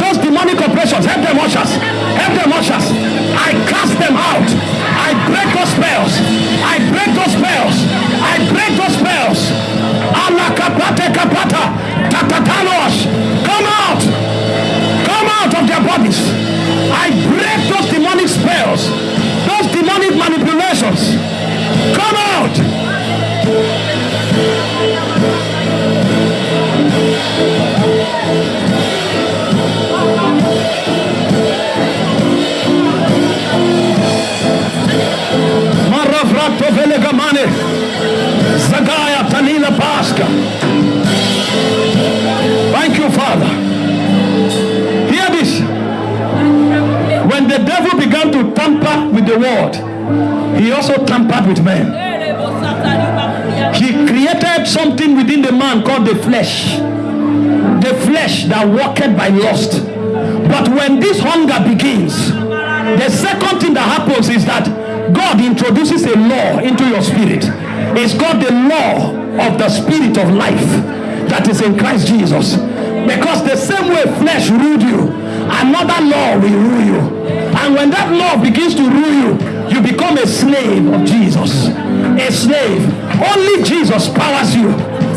those demonic operations, help them watch us. Help them watch us. I cast them out. I break those spells. I break those spells. I break those spells. Allah began to tamper with the word, he also tampered with men. He created something within the man called the flesh. The flesh that walketh by lust. But when this hunger begins, the second thing that happens is that God introduces a law into your spirit. It's called the law of the spirit of life that is in Christ Jesus. Because the same way flesh ruled you, another law will rule you. And when that law begins to rule you, you become a slave of Jesus. A slave. Only Jesus powers you.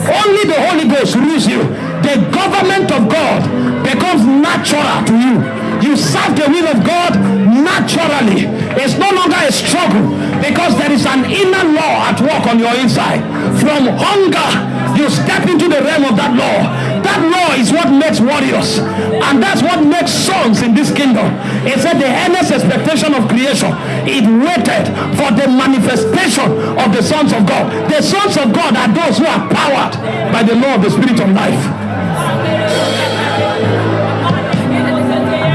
Only the Holy Ghost rules you. The government of God becomes natural to you. You serve the will of God naturally. It's no longer a struggle because there is an inner law at work on your inside. From hunger, you step into the realm of that law. That law is what makes warriors. And that's what makes sons in this kingdom. It said the earnest expectation of creation. It waited for the manifestation of the sons of God. The sons of God are those who are powered by the law of the spirit of life.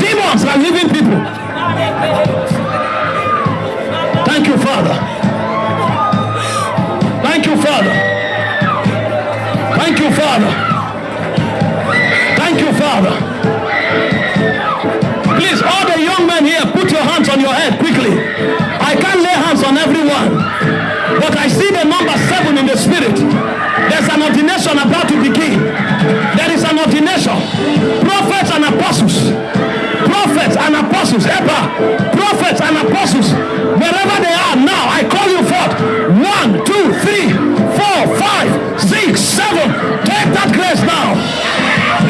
Demons are living people. I can't lay hands on everyone, but I see the number seven in the spirit. There's an ordination about to begin. There is an ordination. Prophets and apostles. Prophets and apostles. Ever. Prophets and apostles. Wherever they are now, I call you forth. One, two, three, four, five, six, seven. Take that grace now.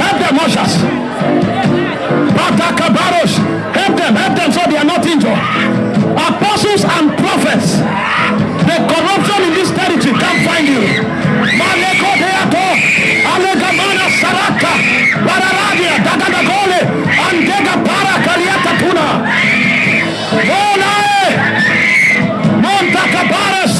Help them, ushers. Batakabaros. Prophets. The corruption in this territory can't find you. Maleko deato. Alegamana saraka. Bararadia. Dagadagole. Andega para kaliata tuna. Olae. Montakabares.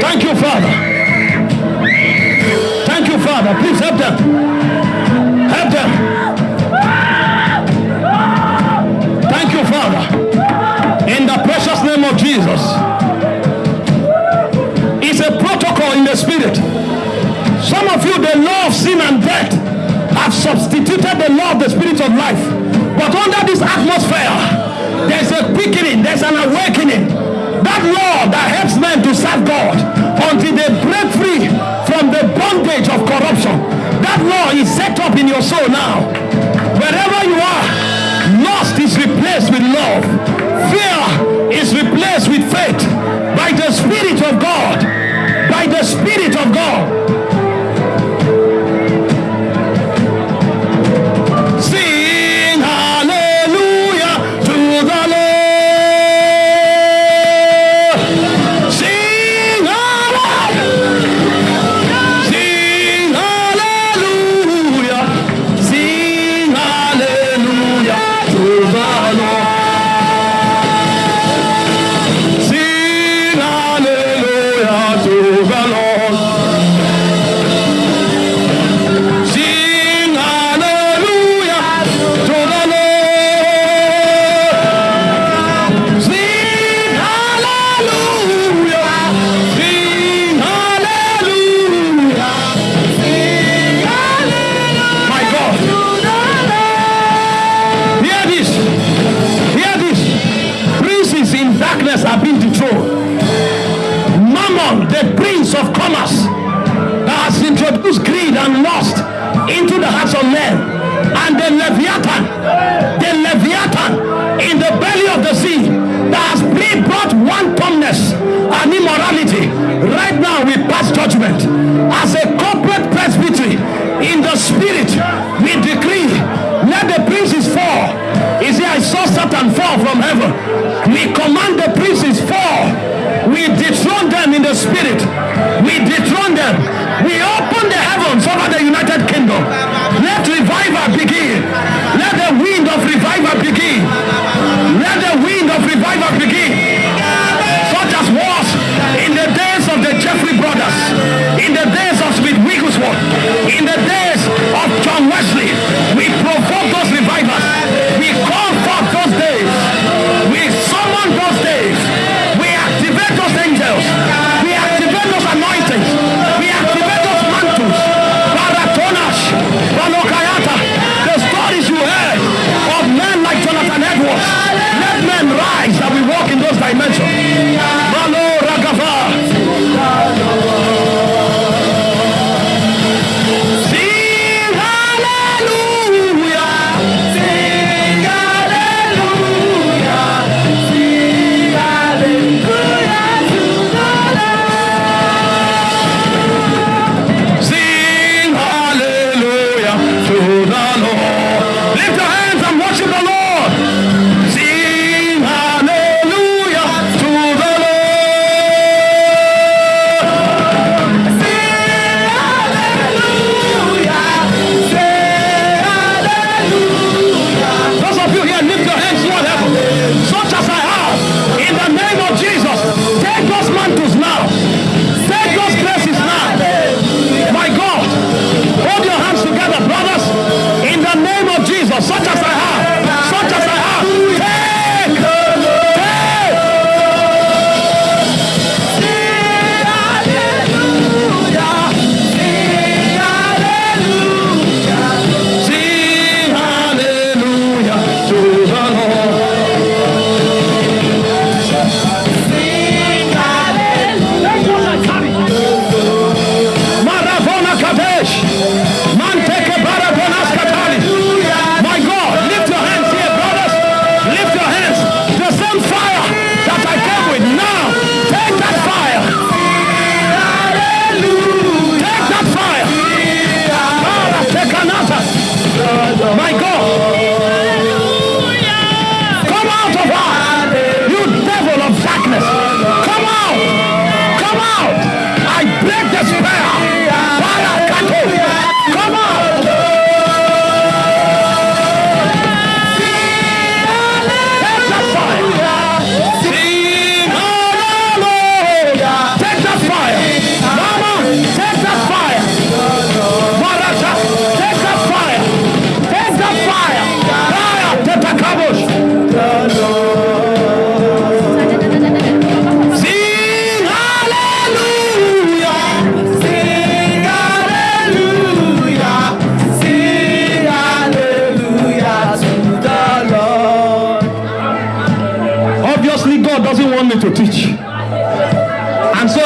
Thank you, Father. Thank you, Father. Please help them. Sin and death, have substituted the law of the spirit of life. But under this atmosphere, there's a quickening, there's an awakening. That law that helps men to serve God until they break free from the bondage of corruption. That law is set up in your soul now. Wherever you are, lust is replaced with love. Fear is replaced with faith.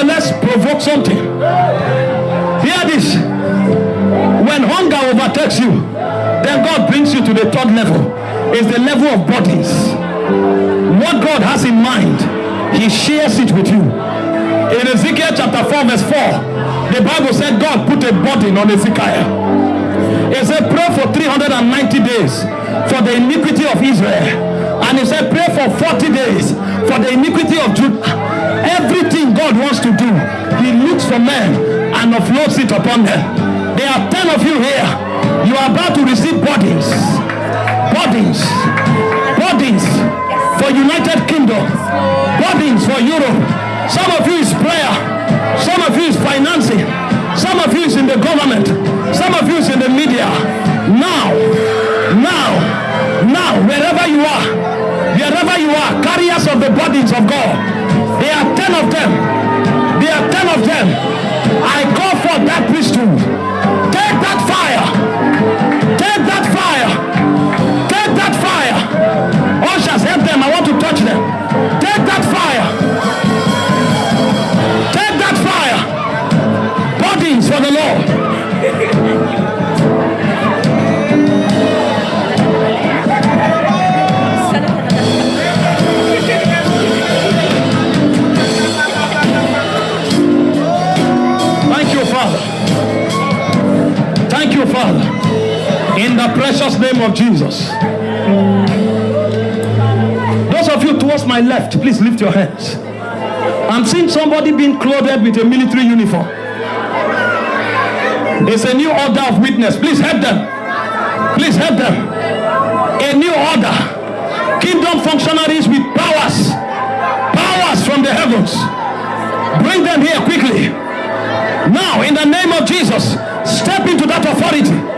Let's provoke something. Hear this. When hunger overtakes you, then God brings you to the third level. It's the level of bodies. What God has in mind, He shares it with you. In Ezekiel chapter 4, verse 4, the Bible said God put a burden on Ezekiel. He said, Pray for 390 days for the iniquity of Israel. And he said, Pray for 40 days for the iniquity of Judah. Everything God wants to do, He looks for men and offloads it upon them. There are 10 of you here. You are about to receive bodies. Bodies. Bodies for United Kingdom. Bodies for Europe. Some of you is prayer. Some of you is financing. Some of you is in the government. Some of you is in the media. Now, now, now, wherever you are, wherever you are, carriers of the bodies of God. There are ten of them. There are ten of them. I call for that priesthood. Take that fire. Take that fire. The precious name of Jesus. Those of you towards my left, please lift your hands. I'm seeing somebody being clothed with a military uniform. It's a new order of witness. Please help them. Please help them. A new order. Kingdom functionaries with powers. Powers from the heavens. Bring them here quickly. Now, in the name of Jesus, step into that authority.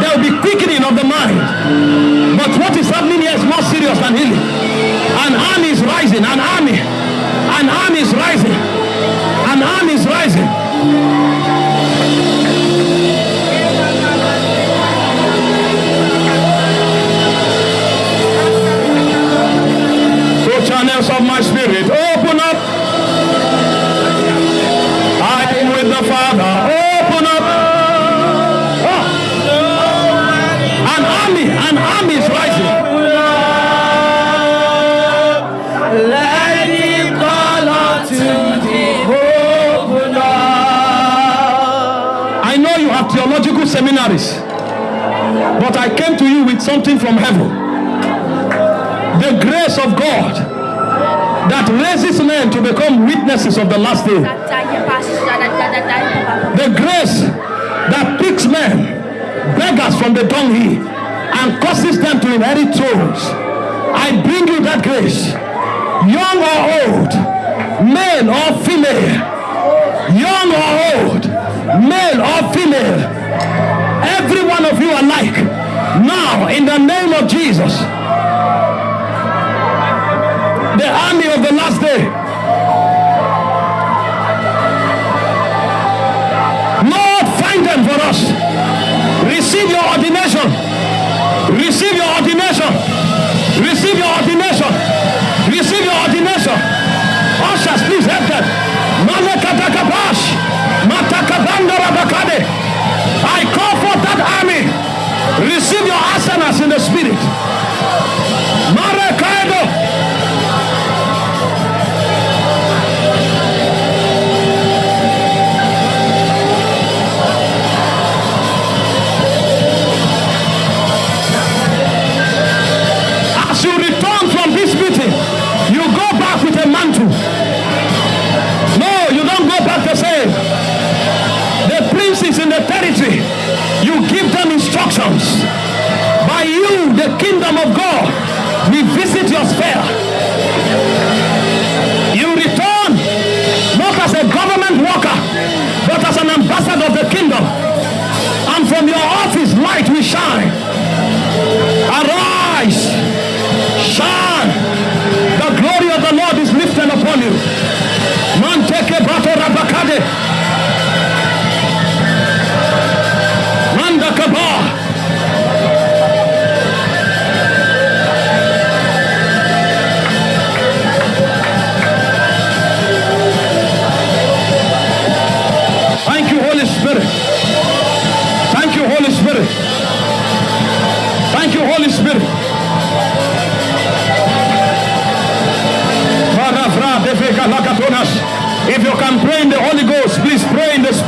There will be quickening of the mind. But what is happening here is more serious than healing. An army is rising, an army, an army is rising, theological seminaries, but I came to you with something from heaven. The grace of God that raises men to become witnesses of the last day. The grace that picks men, beggars from the dunghill, and causes them to inherit thrones. I bring you that grace, young or old, male or female, young or old, male or female, every one of you alike. Now, in the name of Jesus, the army of the last day. Lord, find them for us. Receive your ordination. Receive your ordination. Receive your ordination. Receive your ordination. Ushers, please help them. Malekatakapash. Matakabandorabakade. I Receive your asanas in the spirit. Biosfera.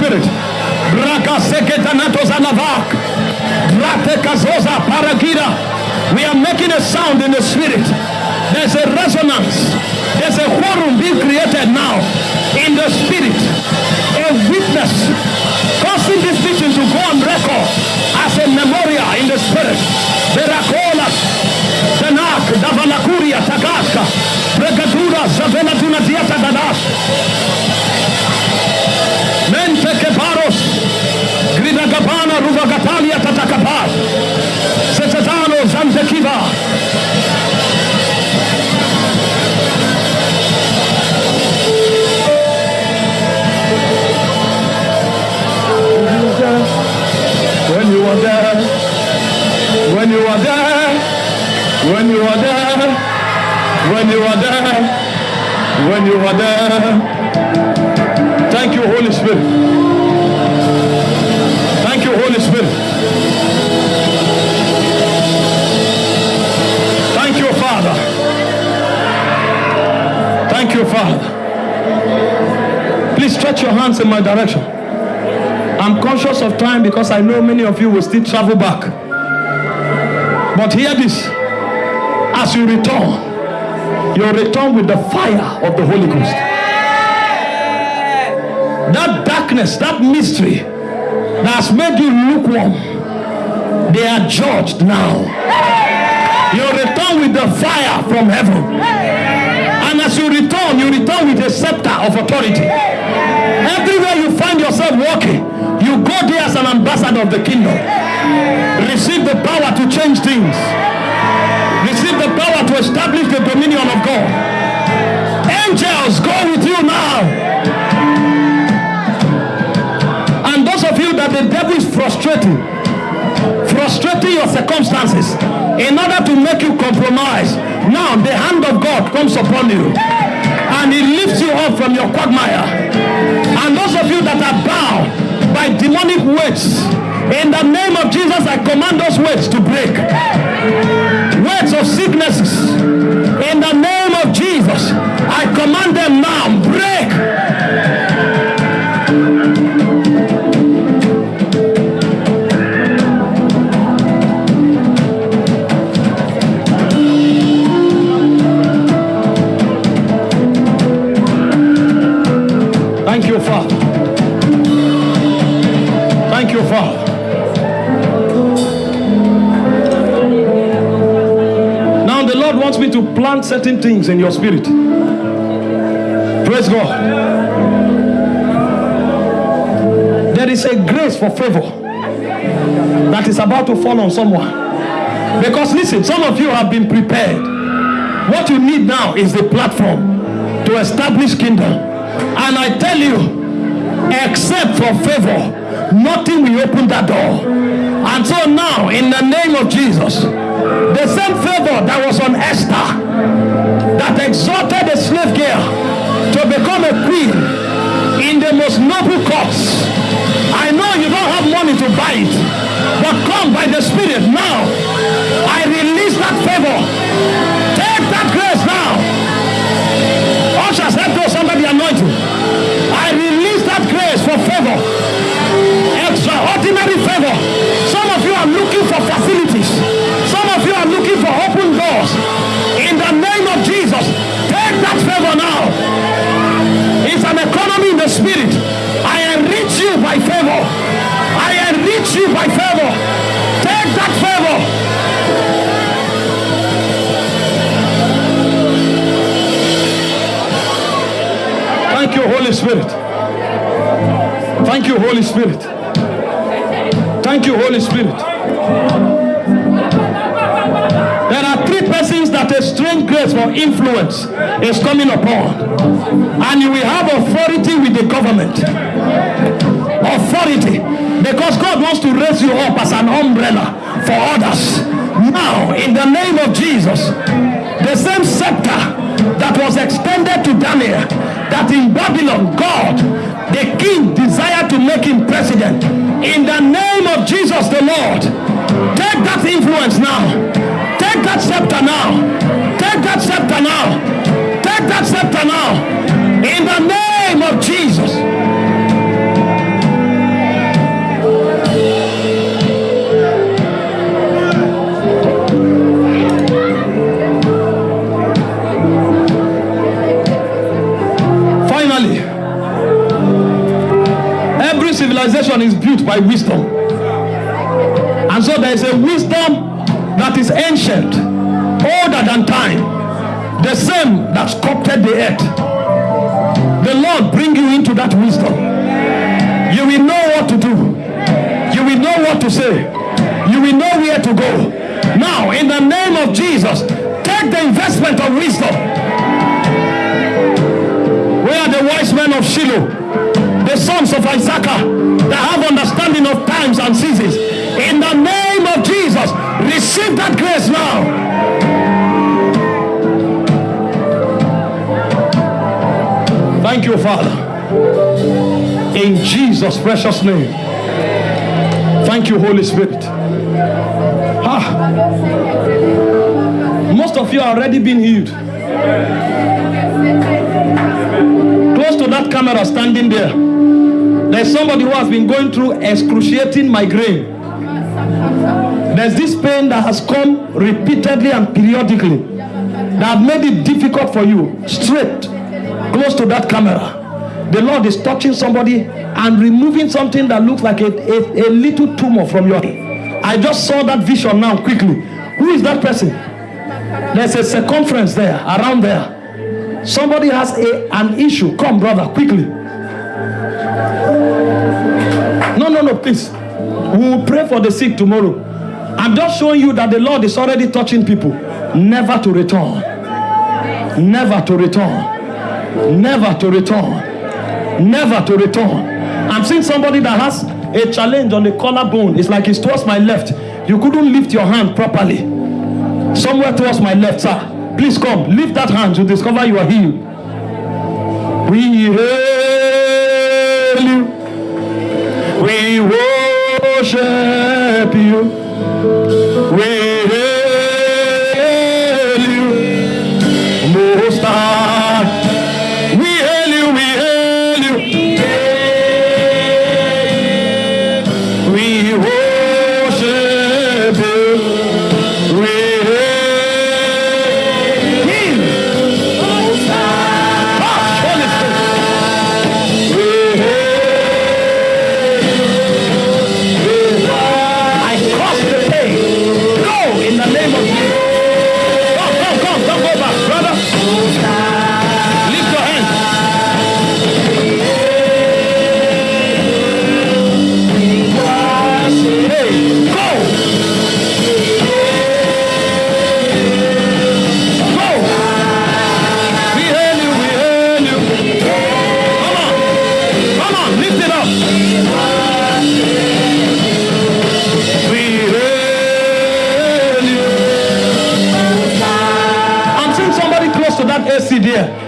Spirit. We are making a sound in the Spirit. There's a resonance. There's a quorum being created now in the Spirit. A witness causing this vision to go on record as a memorial in the Spirit. Tagaska, Pregadura, Savela Dunadia Tagadash. You are there, when you are there, when you are there, when you are there. Thank you, Holy Spirit. Thank you, Holy Spirit. Thank you, Father. Thank you, Father. Please stretch your hands in my direction. I'm conscious of time because I know many of you will still travel back. But hear this as you return, you return with the fire of the Holy Ghost. That darkness, that mystery that has made you lukewarm, they are judged now. You return with the fire from heaven. And as you return, you return with a scepter of authority. Everywhere you find yourself walking, you go there as an ambassador of the kingdom. Receive the power to change things. Receive the power to establish the dominion of God. Angels go with you now. And those of you that the devil is frustrating, frustrating your circumstances in order to make you compromise. Now the hand of God comes upon you and he lifts you up from your quagmire. And those of you that are bound by demonic weights, in the name of Jesus, I command those weights to break. Weights of sicknesses, in the name of Jesus, I command them now, plant certain things in your spirit. Praise God. There is a grace for favor that is about to fall on someone. Because listen, some of you have been prepared. What you need now is the platform to establish kingdom. And I tell you, except for favor, nothing will open that door. And so now, in the name of Jesus, the same favor that was on Esther, that exalted a slave girl to become a queen in the most noble courts. I know you don't have money to buy it, but come by the Spirit now. I release that favor. Take that grace now. Ushers, help those anointing. I release that grace for favor. Extraordinary favor. Some of you are looking for facilities. Some of you are looking for open doors. That favor now. It's an economy in the spirit. I enrich you by favor. I enrich you by favor. Take that favor. Thank you, Holy Spirit. Thank you, Holy Spirit. For influence is coming upon. And you will have authority with the government. Authority. Because God wants to raise you up as an umbrella for others. Now, in the name of Jesus, the same scepter that was extended to Daniel, that in Babylon, God, the king, desired to make him president. In the name of Jesus the Lord, take that influence now. Take that scepter now. Take that scepter now. Take that scepter now. In the name of Jesus. Finally, every civilization is built by wisdom. And so there is a wisdom that is ancient, older than time, the same that sculpted the earth. The Lord bring you into that wisdom. You will know what to do. You will know what to say. You will know where to go. Now, in the name of Jesus, take the investment of wisdom. Where are the wise men of Shiloh? The sons of Issachar that have understanding of times and seasons. In the name of Jesus, receive that grace now. Thank you, Father. In Jesus' precious name. Thank you, Holy Spirit. Ah. Most of you are already been healed. Close to that camera standing there. There's somebody who has been going through excruciating migraine. There's this pain that has come repeatedly and periodically that made it difficult for you. Straight, close to that camera. The Lord is touching somebody and removing something that looks like a, a, a little tumor from your head. I just saw that vision now quickly. Who is that person? There's a circumference there, around there. Somebody has a, an issue. Come, brother, quickly. No, no, no, please. We will pray for the sick tomorrow. I'm just showing you that the Lord is already touching people. Never to return. Never to return. Never to return. Never to return. I'm seeing somebody that has a challenge on the collarbone. It's like it's towards my left. You couldn't lift your hand properly. Somewhere towards my left, sir. Please come. Lift that hand to discover you are healed. We hail you. We worship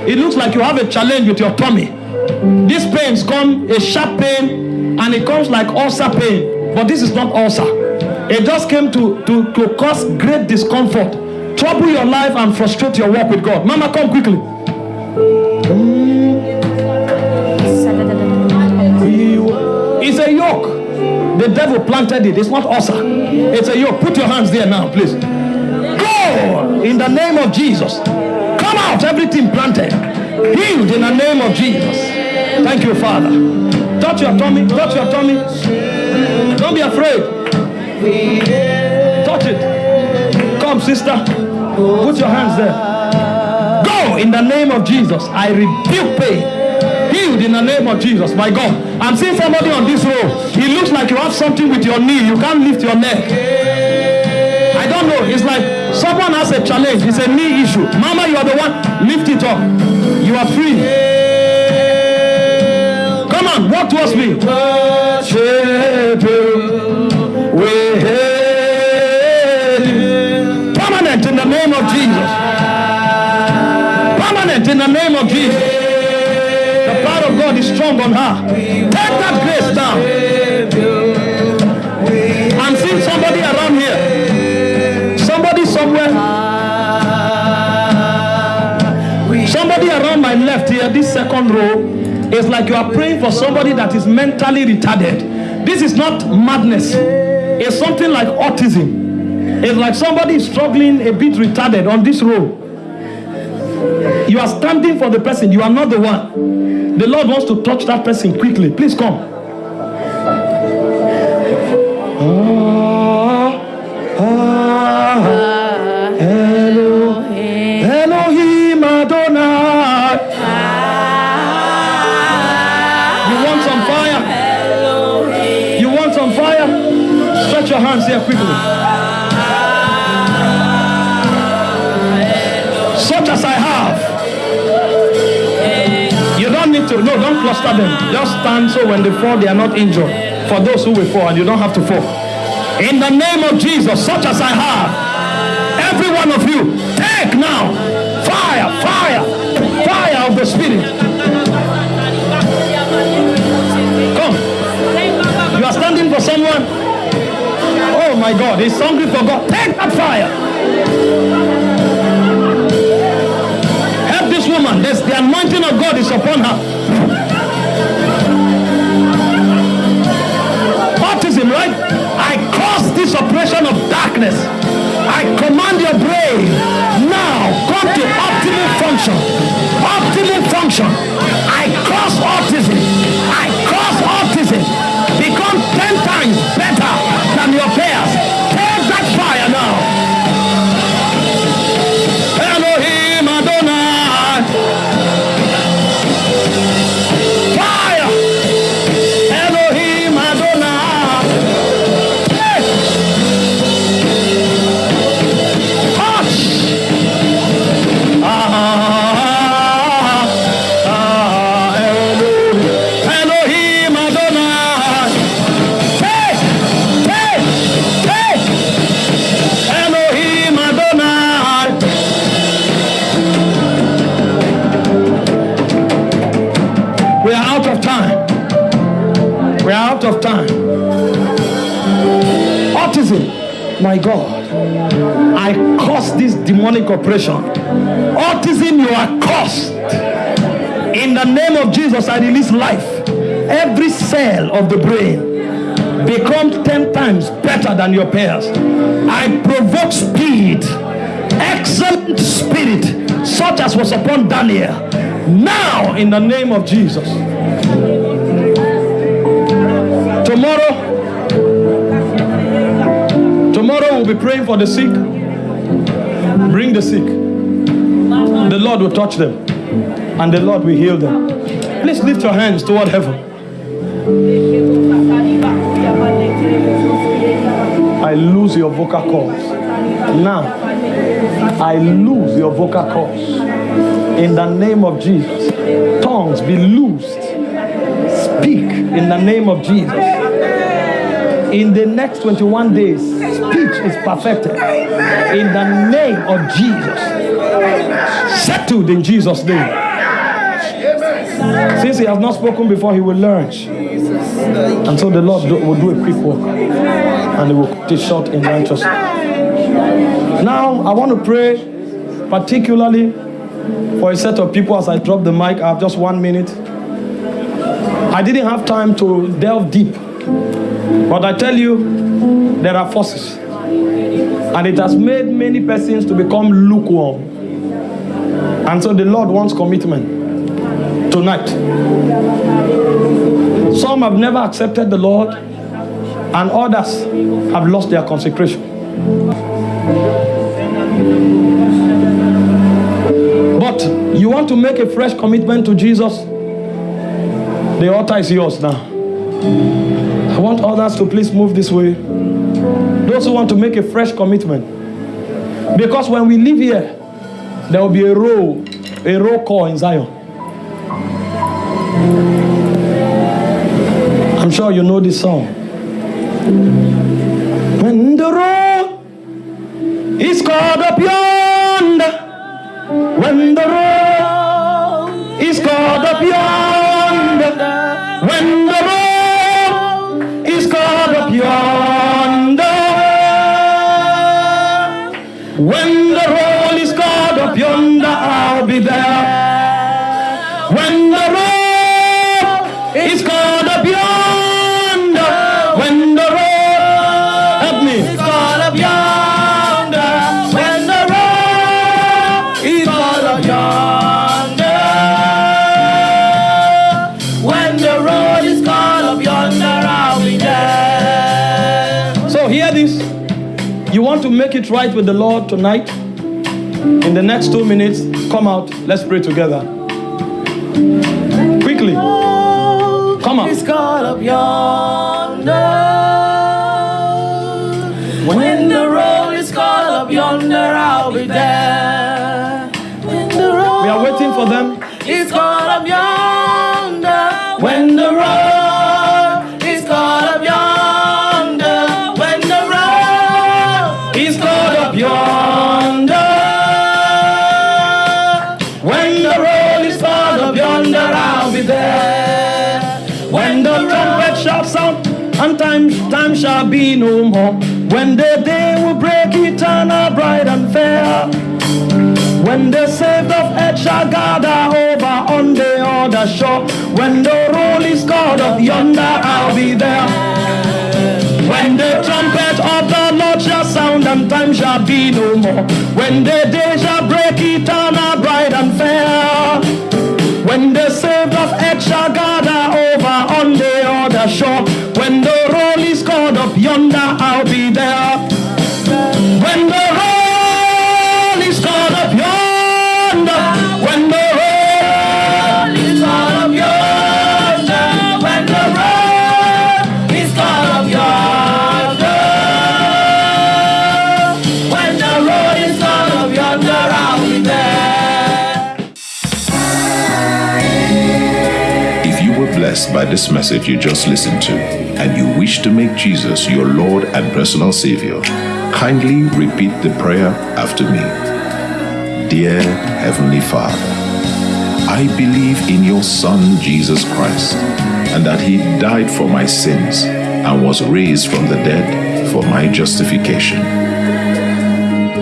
It looks like you have a challenge with your tummy. These pains come a sharp pain and it comes like ulcer pain, but this is not ulcer. It just came to, to, to cause great discomfort, trouble your life and frustrate your work with God. Mama, come quickly. It's a yoke. The devil planted it. It's not ulcer. It's a yoke. Put your hands there now, please. Go in the name of Jesus. Come out, everything planted. Healed in the name of Jesus. Thank you, Father. Touch your tummy. Touch your tummy. Don't be afraid. Touch it. Come, sister. Put your hands there. Go in the name of Jesus. I rebuke pain. Healed in the name of Jesus. My God. I'm seeing somebody on this road. He looks like you have something with your knee. You can't lift your neck. I don't know. It's like someone has a challenge. It's a knee issue. Mama, you are the one. Lift it up. You are free. Come on, walk towards me. Permanent in the name of Jesus. Permanent in the name of Jesus. The power of God is strong on her. Take that grace down. Somebody around my left here, this second row, is like you are praying for somebody that is mentally retarded. This is not madness. It's something like autism. It's like somebody struggling a bit retarded on this row. You are standing for the person, you are not the one. The Lord wants to touch that person quickly. Please come. Stretch here quickly. Such as I have. You don't need to, no, don't cluster them. Just stand so when they fall, they are not injured. For those who will fall, and you don't have to fall. In the name of Jesus, such as I have, every one of you, take now fire, fire, fire of the Spirit. Come. You are standing for someone. My God, he's hungry for God. Take that fire. Help this woman. There's the anointing of God is upon her. Autism, right? I cause this oppression of darkness. I command your brain now come to optimal function. Optimal function. I cause autism. I cause autism. Become 10 times better my God. I curse this demonic oppression. Autism, you are cursed. In the name of Jesus, I release life. Every cell of the brain becomes 10 times better than your peers. I provoke speed, excellent spirit, such as was upon Daniel. Now, in the name of Jesus. Tomorrow, be praying for the sick. Bring the sick. The Lord will touch them, and the Lord will heal them. Please lift your hands toward heaven. I lose your vocal cords. Now, I lose your vocal cords. In the name of Jesus. Tongues be loosed. Speak in the name of Jesus. In the next 21 days, speech is perfected. In the name of Jesus. Settled in Jesus' name. Since he has not spoken before, he will learn. And so the Lord will do a quick work and he will cut it short in righteousness. Now, I want to pray particularly for a set of people as I drop the mic. I have just one minute. I didn't have time to delve deep, but I tell you, there are forces, and it has made many persons to become lukewarm. And so the Lord wants commitment tonight. Some have never accepted the Lord, and others have lost their consecration. But you want to make a fresh commitment to Jesus, the altar is yours now. I want others to please move this way. Those who want to make a fresh commitment. Because when we leave here, there will be a roll, a roll call in Zion. I'm sure you know this song. When the roll is called up yonder, when the roll it right with the Lord tonight, in the next two minutes, come out. Let's pray together. Quickly. Come on. Caught up yonder. When the road is caught up yonder, I'll be there. Yonder. When the roll is caught up yonder, I'll be there. When the trumpet shall sound, and time, time shall be no more. When the day will break eternal, bright and fair. When the saved of earth shall gather over on the other shore. When the roll is called up yonder, I'll be there. When the trumpet sound and time shall be no more. When the day shall break eternal, bright and fair. When the saved of earth shall gather over on the other shore. When the roll is called up yonder, I'll be by this message you just listened to, and you wish to make Jesus your Lord and personal Savior, kindly repeat the prayer after me. Dear Heavenly Father, I believe in your Son Jesus Christ, and that He died for my sins and was raised from the dead for my justification.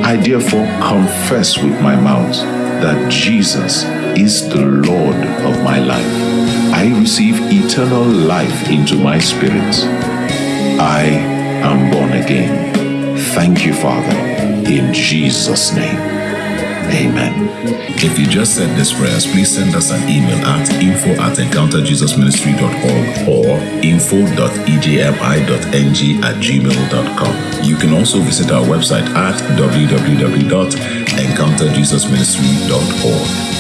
I therefore confess with my mouth that Jesus is the Lord of my life. I receive eternal life into my spirit. I am born again. Thank you, Father, in Jesus' name. Amen. If you just said this prayers, please send us an email at info at encounterjesusministry.org or info.ejmi.ng at gmail.com. You can also visit our website at www.encounterjesusministry.org.